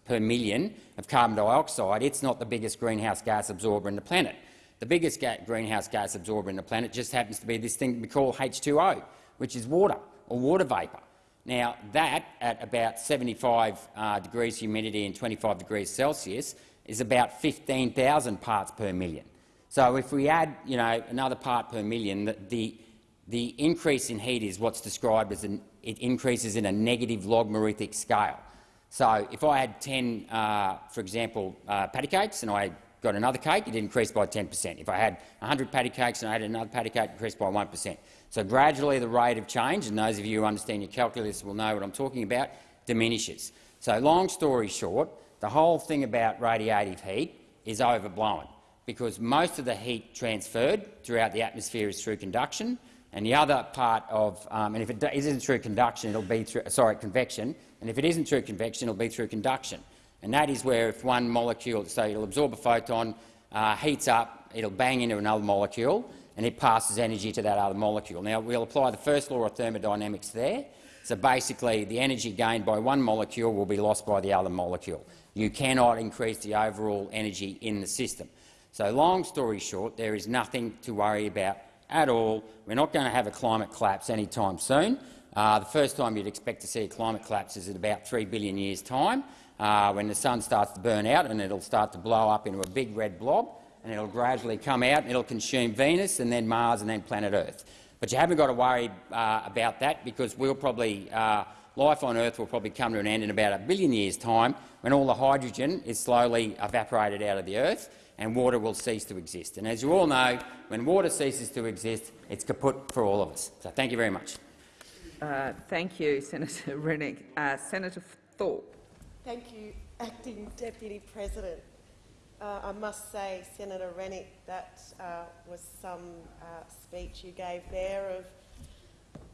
per million of carbon dioxide, it's not the biggest greenhouse gas absorber in the planet. The biggest ga greenhouse gas absorber in the planet just happens to be this thing we call H2O, which is water or water vapour. Now, that at about 75 uh, degrees humidity and 25 degrees Celsius is about 15,000 parts per million. So if we add you know, another part per million, the, the, the increase in heat is what's described as an, it increases in a negative logarithmic scale. So if I had 10, uh, for example, uh, patty cakes and I got another cake, it increased by 10 per cent. If I had 100 patty cakes and I had another patty cake, it increased by 1 per cent. So gradually the rate of change, and those of you who understand your calculus will know what I'm talking about, diminishes. So long story short, the whole thing about radiative heat is overblown because most of the heat transferred throughout the atmosphere is through conduction, and the other part of, um, and if it isn't through conduction, it'll be through, sorry, convection, and if it isn't through convection, it'll be through conduction. And that is where if one molecule, so it'll absorb a photon, uh, heats up, it'll bang into another molecule, and it passes energy to that other molecule. Now, we'll apply the first law of thermodynamics there. So basically, the energy gained by one molecule will be lost by the other molecule. You cannot increase the overall energy in the system. So long story short, there is nothing to worry about at all. We're not going to have a climate collapse anytime soon. Uh, the first time you'd expect to see a climate collapse is in about 3 billion years' time, uh, when the sun starts to burn out and it'll start to blow up into a big red blob, and it'll gradually come out and it'll consume Venus and then Mars and then planet Earth. But you haven't got to worry uh, about that because we'll probably, uh, life on Earth will probably come to an end in about a billion years' time when all the hydrogen is slowly evaporated out of the Earth and water will cease to exist. And as you all know, when water ceases to exist, it's kaput for all of us. So thank you very much. Uh, thank you, Senator Rennick. Uh, Senator Thorpe. Thank you, Acting Deputy President. Uh, I must say, Senator Rennick, that uh, was some uh, speech you gave there of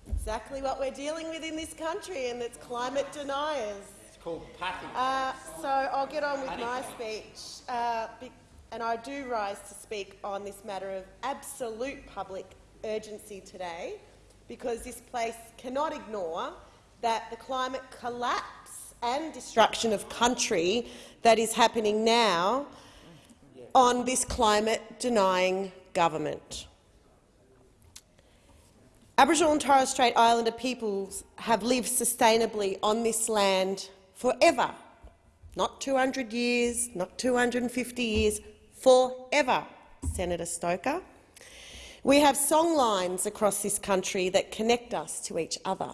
exactly what we're dealing with in this country, and it's climate deniers. It's called packing. Uh, so I'll get on with my speech, and I do rise to speak on this matter of absolute public urgency today because this place cannot ignore that the climate collapse and destruction of country that is happening now on this climate-denying government. Aboriginal and Torres Strait Islander peoples have lived sustainably on this land forever, not 200 years, not 250 years, forever, Senator Stoker. We have songlines across this country that connect us to each other,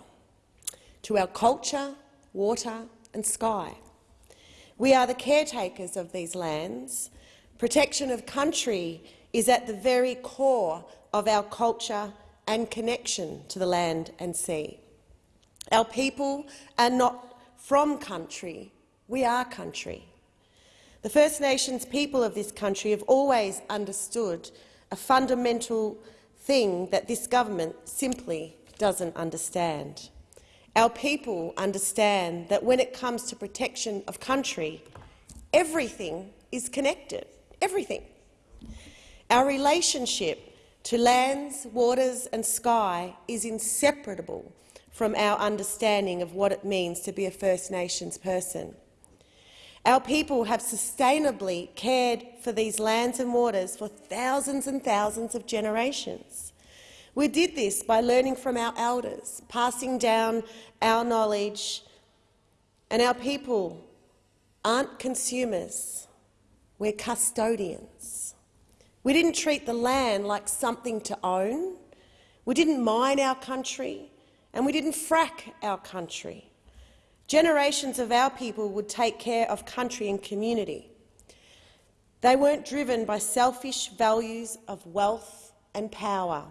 to our culture, water and sky. We are the caretakers of these lands. Protection of country is at the very core of our culture and connection to the land and sea. Our people are not from country, we are country. The First Nations people of this country have always understood a fundamental thing that this government simply doesn't understand. Our people understand that when it comes to protection of country, everything is connected. everything. Our relationship to lands, waters and sky is inseparable from our understanding of what it means to be a First Nations person. Our people have sustainably cared for these lands and waters for thousands and thousands of generations. We did this by learning from our elders, passing down our knowledge, and our people aren't consumers, we're custodians. We didn't treat the land like something to own, we didn't mine our country, and we didn't frack our country. Generations of our people would take care of country and community. They weren't driven by selfish values of wealth and power.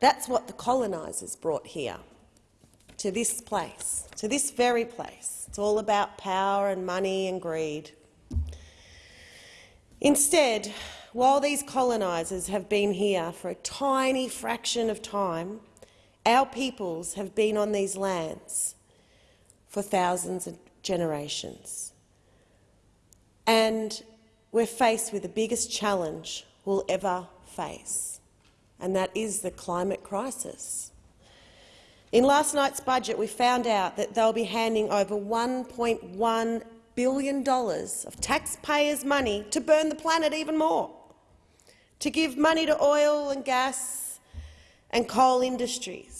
That's what the colonisers brought here, to this place, to this very place. It's all about power and money and greed. Instead, while these colonisers have been here for a tiny fraction of time, our peoples have been on these lands for thousands of generations. And we're faced with the biggest challenge we'll ever face, and that is the climate crisis. In last night's budget, we found out that they'll be handing over $1.1 billion of taxpayers' money to burn the planet even more, to give money to oil and gas and coal industries,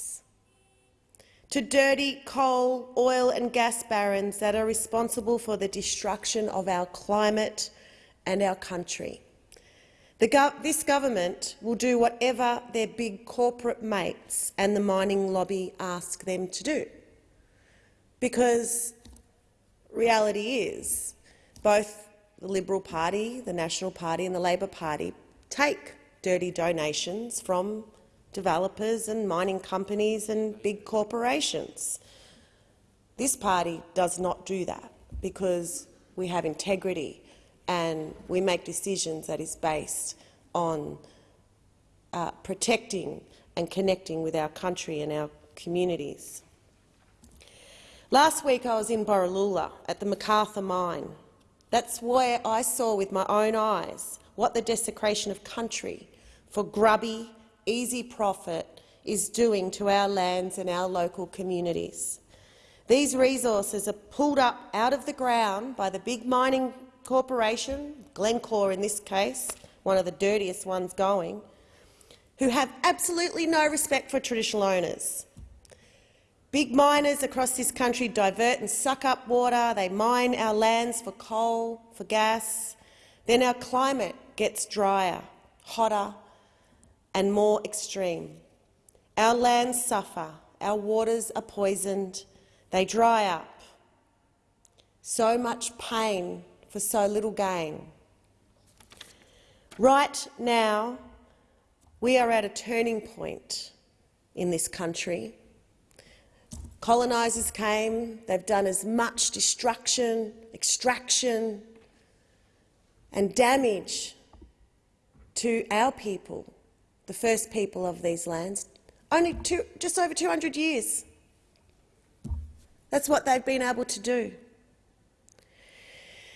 to dirty coal, oil and gas barons that are responsible for the destruction of our climate and our country. This government will do whatever their big corporate mates and the mining lobby ask them to do, because reality is both the Liberal Party, the National Party and the Labor Party take dirty donations from developers and mining companies and big corporations. This party does not do that because we have integrity and we make decisions that is based on uh, protecting and connecting with our country and our communities. Last week I was in Borroloola at the McArthur mine. That's where I saw with my own eyes what the desecration of country for grubby, easy profit is doing to our lands and our local communities. These resources are pulled up out of the ground by the big mining corporation, Glencore in this case, one of the dirtiest ones going, who have absolutely no respect for traditional owners. Big miners across this country divert and suck up water. They mine our lands for coal, for gas. Then our climate gets drier, hotter and more extreme. Our lands suffer, our waters are poisoned, they dry up. So much pain for so little gain. Right now, we are at a turning point in this country. Colonisers came, they've done as much destruction, extraction and damage to our people the first people of these lands, only two, just over 200 years. That's what they've been able to do.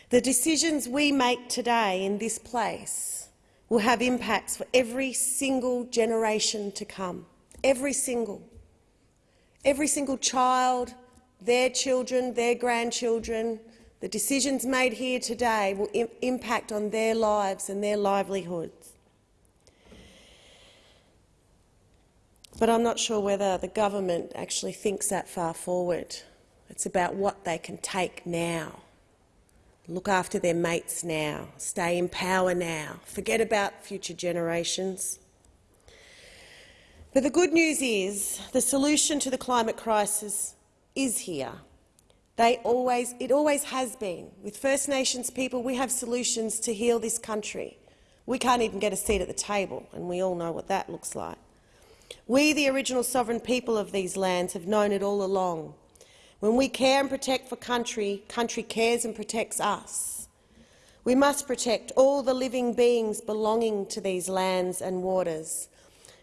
The decisions we make today in this place will have impacts for every single generation to come. Every single. Every single child, their children, their grandchildren, the decisions made here today will Im impact on their lives and their livelihoods. But I'm not sure whether the government actually thinks that far forward. It's about what they can take now, look after their mates now, stay in power now, forget about future generations. But the good news is the solution to the climate crisis is here. They always, it always has been. With First Nations people, we have solutions to heal this country. We can't even get a seat at the table, and we all know what that looks like. We, the original sovereign people of these lands, have known it all along. When we care and protect for country, country cares and protects us. We must protect all the living beings belonging to these lands and waters,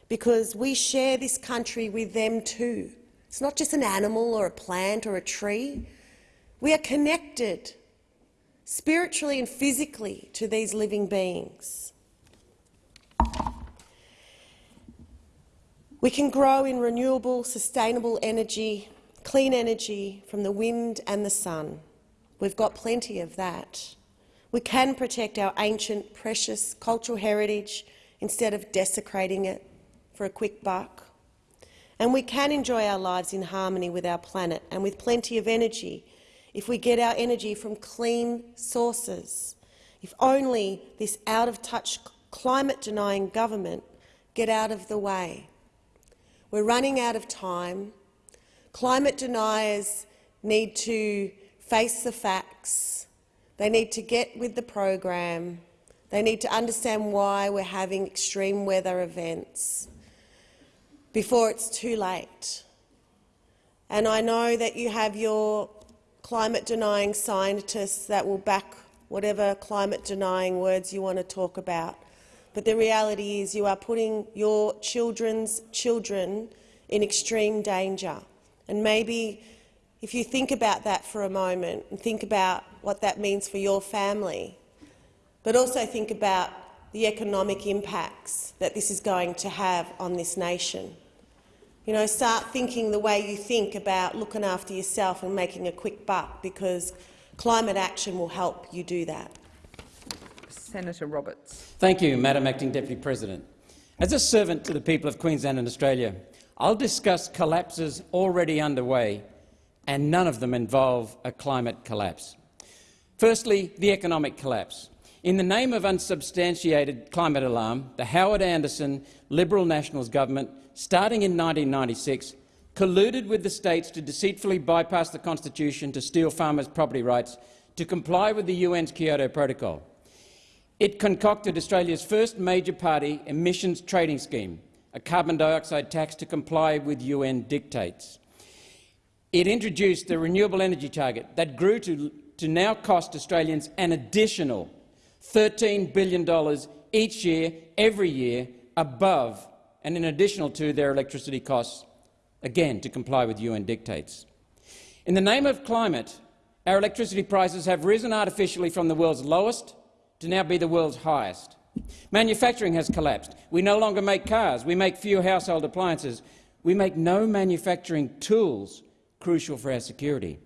because we share this country with them too. It's not just an animal or a plant or a tree. We are connected. spiritually and physically to these living beings. We can grow in renewable, sustainable energy, clean energy from the wind and the sun. We've got plenty of that. We can protect our ancient, precious cultural heritage instead of desecrating it for a quick buck. And we can enjoy our lives in harmony with our planet and with plenty of energy if we get our energy from clean sources. If only this out-of-touch climate-denying government get out of the way. We're running out of time. Climate deniers need to face the facts. They need to get with the program. They need to understand why we're having extreme weather events before it's too late. And I know that you have your climate-denying scientists that will back whatever climate-denying words you want to talk about. But the reality is you are putting your children's children in extreme danger. And maybe if you think about that for a moment and think about what that means for your family, but also think about the economic impacts that this is going to have on this nation. You know, start thinking the way you think about looking after yourself and making a quick buck, because climate action will help you do that. Senator Roberts. Thank you, Madam Acting Deputy President. As a servant to the people of Queensland and Australia, I'll discuss collapses already underway, and none of them involve a climate collapse. Firstly, the economic collapse. In the name of unsubstantiated climate alarm, the Howard Anderson Liberal Nationals government, starting in 1996, colluded with the states to deceitfully bypass the constitution to steal farmers' property rights to comply with the UN's Kyoto Protocol. It concocted Australia's first major party emissions trading scheme, a carbon dioxide tax to comply with UN dictates. It introduced the renewable energy target that grew to, to now cost Australians an additional $13 billion each year, every year, above and in additional to their electricity costs, again to comply with UN dictates. In the name of climate, our electricity prices have risen artificially from the world's lowest to now be the world's highest. Manufacturing has collapsed. We no longer make cars. We make few household appliances. We make no manufacturing tools crucial for our security.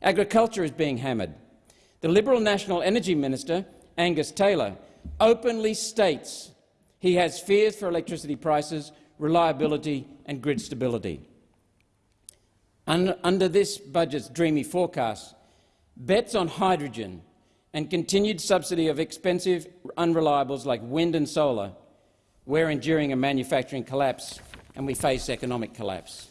Agriculture is being hammered. The Liberal National Energy Minister Angus Taylor, openly states he has fears for electricity prices, reliability and grid stability. Under this budget's dreamy forecast, bets on hydrogen and continued subsidy of expensive unreliables like wind and solar, we're enduring a manufacturing collapse and we face economic collapse.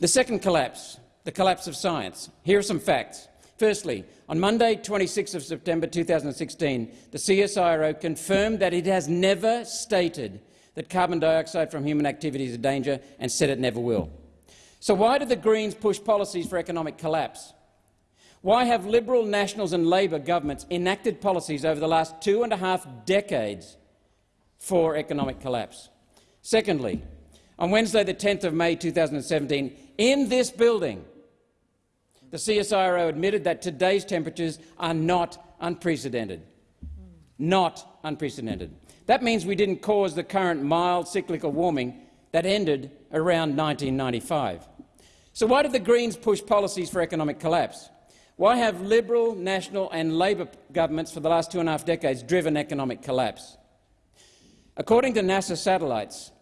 The second collapse, the collapse of science. Here are some facts. Firstly, on Monday, 26 of September 2016, the CSIRO confirmed that it has never stated that carbon dioxide from human activity is a danger and said it never will. So why do the Greens push policies for economic collapse? Why have Liberal, Nationals and Labor governments enacted policies over the last two and a half decades for economic collapse? Secondly, on Wednesday, the 10th of May 2017, in this building, the CSIRO admitted that today's temperatures are not unprecedented. Not unprecedented. That means we didn't cause the current mild cyclical warming that ended around 1995. So why did the Greens push policies for economic collapse? Why have Liberal, National and Labor governments for the last two and a half decades driven economic collapse? According to NASA satellites,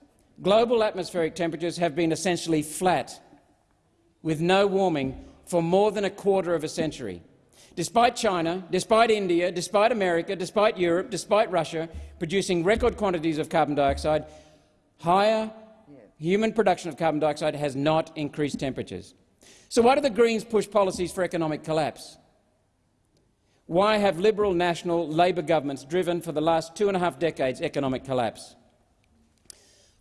global atmospheric temperatures have been essentially flat, with no warming for more than a quarter of a century. Despite China, despite India, despite America, despite Europe, despite Russia producing record quantities of carbon dioxide, higher human production of carbon dioxide has not increased temperatures. So why do the Greens push policies for economic collapse? Why have Liberal, National, Labor governments driven for the last two and a half decades economic collapse?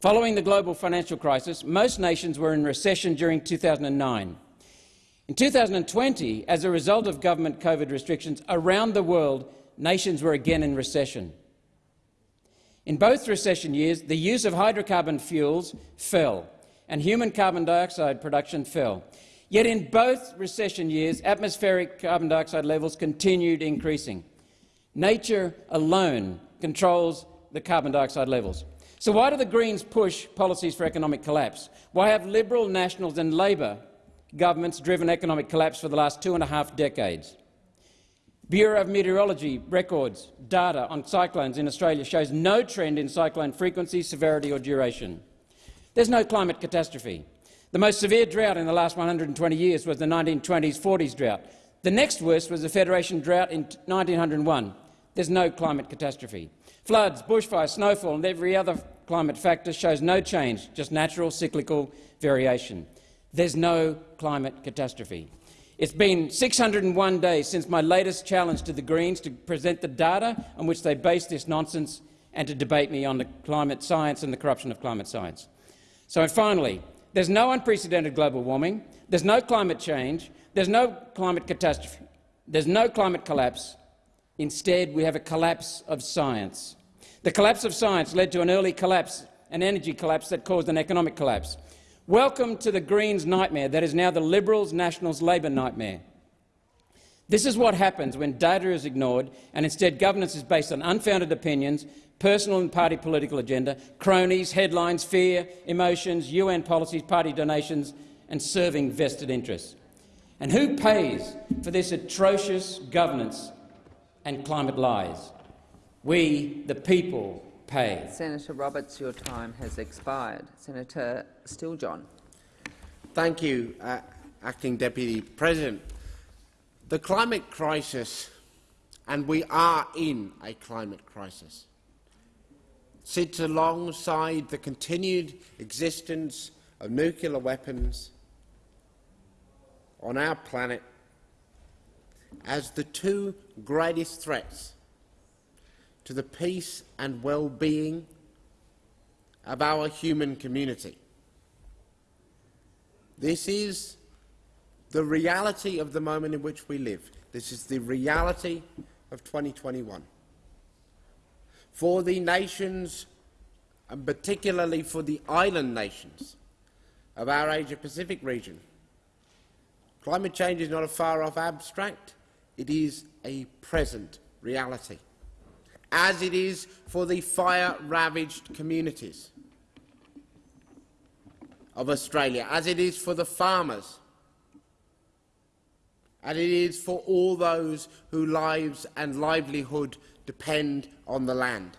Following the global financial crisis, most nations were in recession during 2009. In 2020, as a result of government COVID restrictions around the world, nations were again in recession. In both recession years, the use of hydrocarbon fuels fell and human carbon dioxide production fell. Yet in both recession years, atmospheric carbon dioxide levels continued increasing. Nature alone controls the carbon dioxide levels. So why do the Greens push policies for economic collapse? Why have Liberal, Nationals and Labor governments driven economic collapse for the last two and a half decades? Bureau of Meteorology records data on cyclones in Australia shows no trend in cyclone frequency, severity or duration. There's no climate catastrophe. The most severe drought in the last 120 years was the 1920s-40s drought. The next worst was the Federation drought in 1901. There's no climate catastrophe. Floods, bushfires, snowfall and every other climate factor shows no change, just natural cyclical variation. There's no climate catastrophe. It's been 601 days since my latest challenge to the Greens to present the data on which they base this nonsense and to debate me on the climate science and the corruption of climate science. So finally, there's no unprecedented global warming, there's no climate change, there's no climate catastrophe, there's no climate collapse. Instead, we have a collapse of science. The collapse of science led to an early collapse, an energy collapse that caused an economic collapse. Welcome to the Greens' nightmare that is now the Liberals, Nationals, Labor nightmare. This is what happens when data is ignored and instead governance is based on unfounded opinions, personal and party political agenda, cronies, headlines, fear, emotions, UN policies, party donations and serving vested interests. And who pays for this atrocious governance and climate lies? We, the people, pay. Senator Roberts, your time has expired. Senator Steele-John. Thank you, uh, Acting Deputy President. The climate crisis, and we are in a climate crisis, sits alongside the continued existence of nuclear weapons on our planet as the two greatest threats to the peace and well-being of our human community. This is the reality of the moment in which we live. This is the reality of 2021. For the nations, and particularly for the island nations of our Asia-Pacific region, climate change is not a far-off abstract. It is a present reality as it is for the fire-ravaged communities of Australia, as it is for the farmers, and it is for all those whose lives and livelihood depend on the land.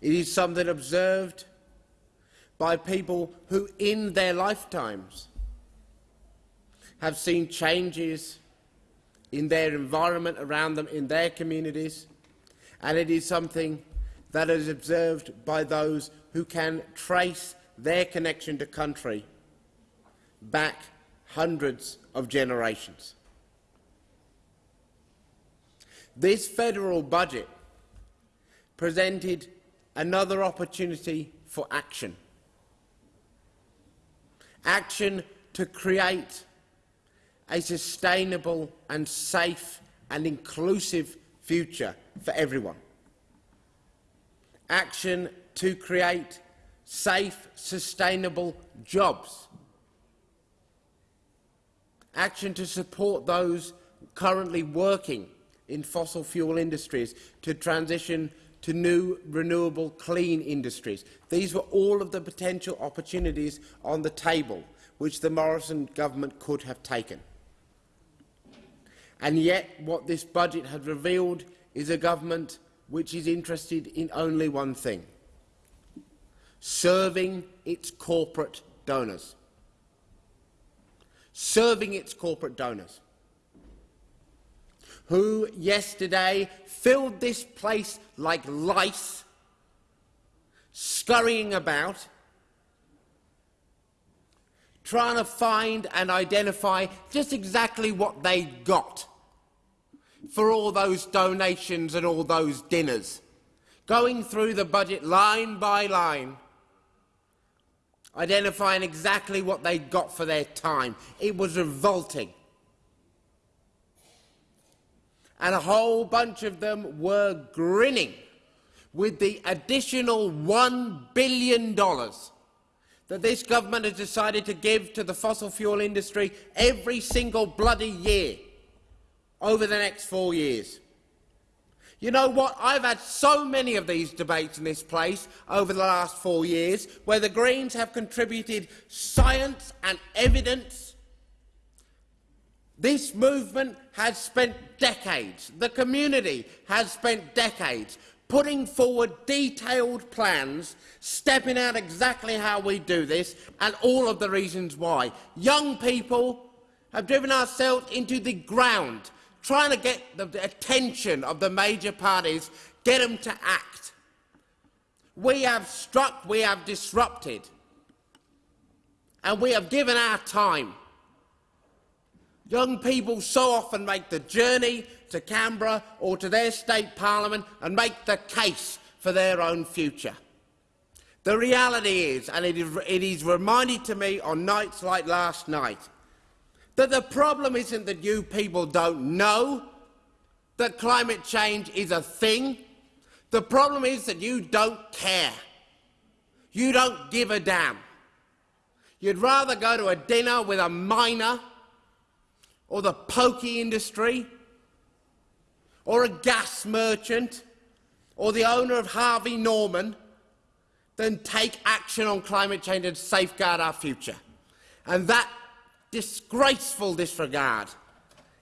It is something observed by people who, in their lifetimes, have seen changes in their environment around them, in their communities, and it is something that is observed by those who can trace their connection to country back hundreds of generations. This federal budget presented another opportunity for action. Action to create a sustainable and safe and inclusive future for everyone. Action to create safe, sustainable jobs. Action to support those currently working in fossil fuel industries to transition to new renewable clean industries. These were all of the potential opportunities on the table which the Morrison government could have taken. And yet what this budget has revealed is a government which is interested in only one thing, serving its corporate donors. Serving its corporate donors, who yesterday filled this place like lice, scurrying about, trying to find and identify just exactly what they got for all those donations and all those dinners, going through the budget line by line, identifying exactly what they got for their time. It was revolting. And a whole bunch of them were grinning with the additional $1 billion that this government has decided to give to the fossil fuel industry every single bloody year over the next four years. You know what? I've had so many of these debates in this place over the last four years where the Greens have contributed science and evidence. This movement has spent decades, the community has spent decades putting forward detailed plans, stepping out exactly how we do this and all of the reasons why. Young people have driven ourselves into the ground trying to get the attention of the major parties, get them to act. We have struck, we have disrupted, and we have given our time. Young people so often make the journey to Canberra or to their state parliament and make the case for their own future. The reality is, and it is, it is reminded to me on nights like last night, that the problem isn't that you people don't know that climate change is a thing. The problem is that you don't care. You don't give a damn. You'd rather go to a dinner with a miner or the pokey industry or a gas merchant or the owner of Harvey Norman then take action on climate change and safeguard our future. And that disgraceful disregard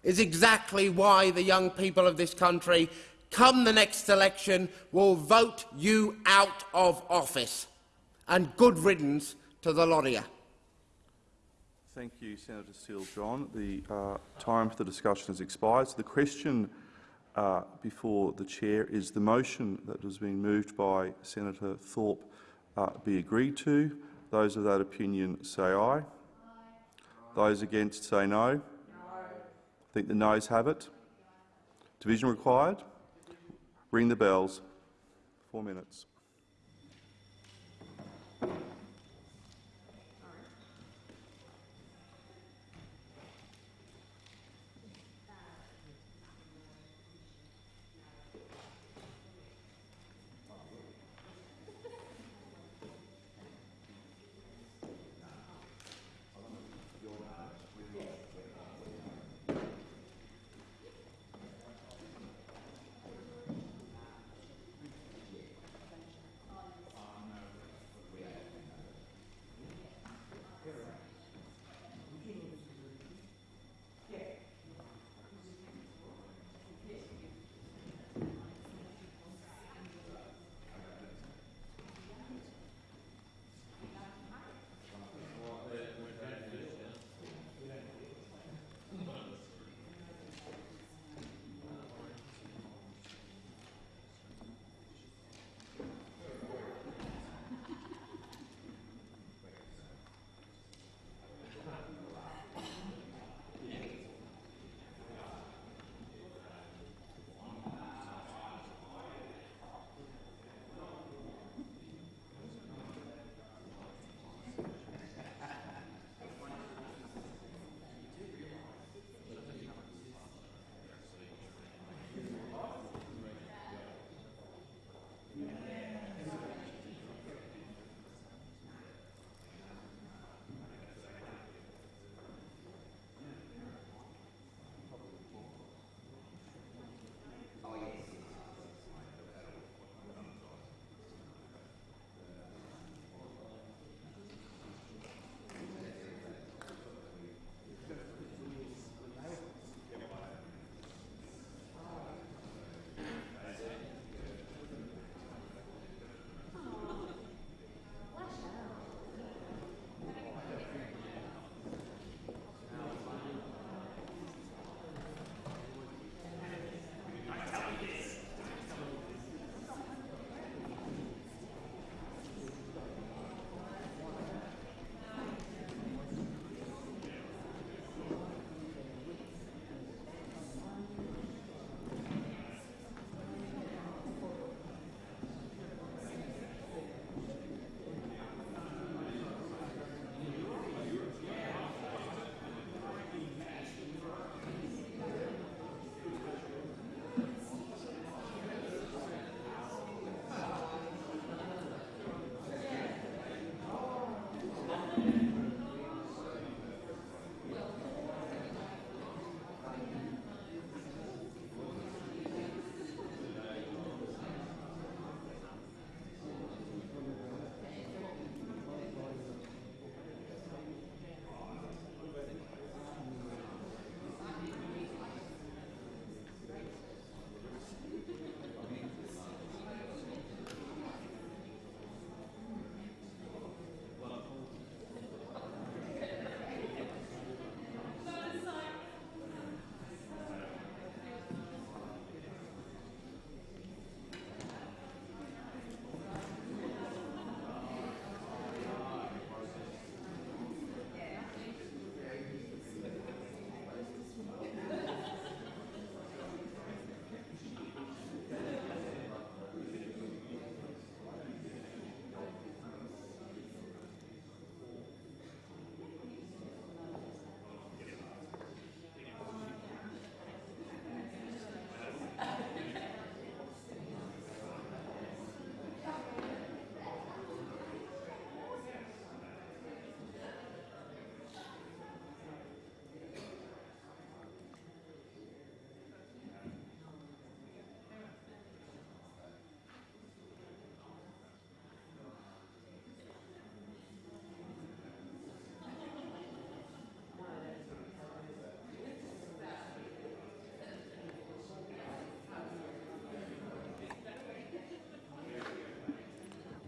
is exactly why the young people of this country, come the next election, will vote you out of office. And good riddance to the you. Thank you, Senator Steele John. The uh, time for the discussion has expired. So the question uh, before the chair is the motion that has been moved by Senator Thorpe uh, be agreed to. Those of that opinion say aye. aye. Those against say no. no. I think the noes have it. Division required. Ring the bells. Four minutes.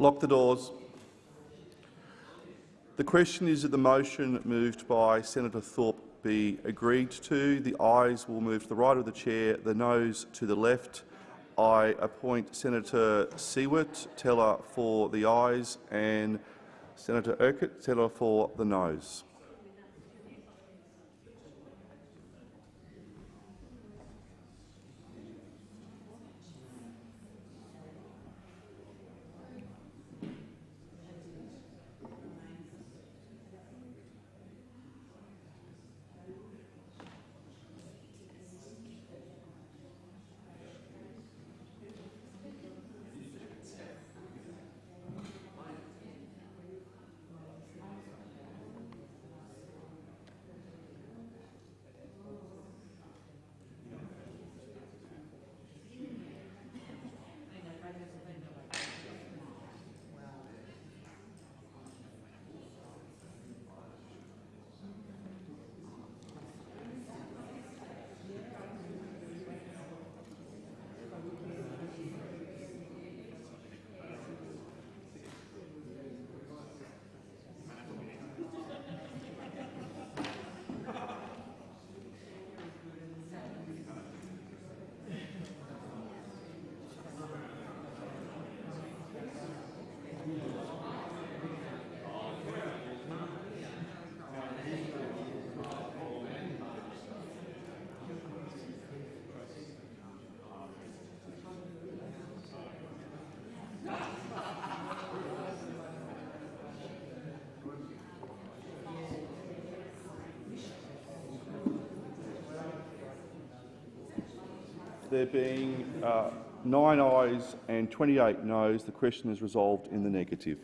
Lock the doors. The question is that the motion moved by Senator Thorpe be agreed to. The ayes will move to the right of the chair, the noes to the left. I appoint Senator Siewert teller for the ayes and Senator Urquhart teller for the noes. There being uh, nine ayes and 28 noes, the question is resolved in the negative.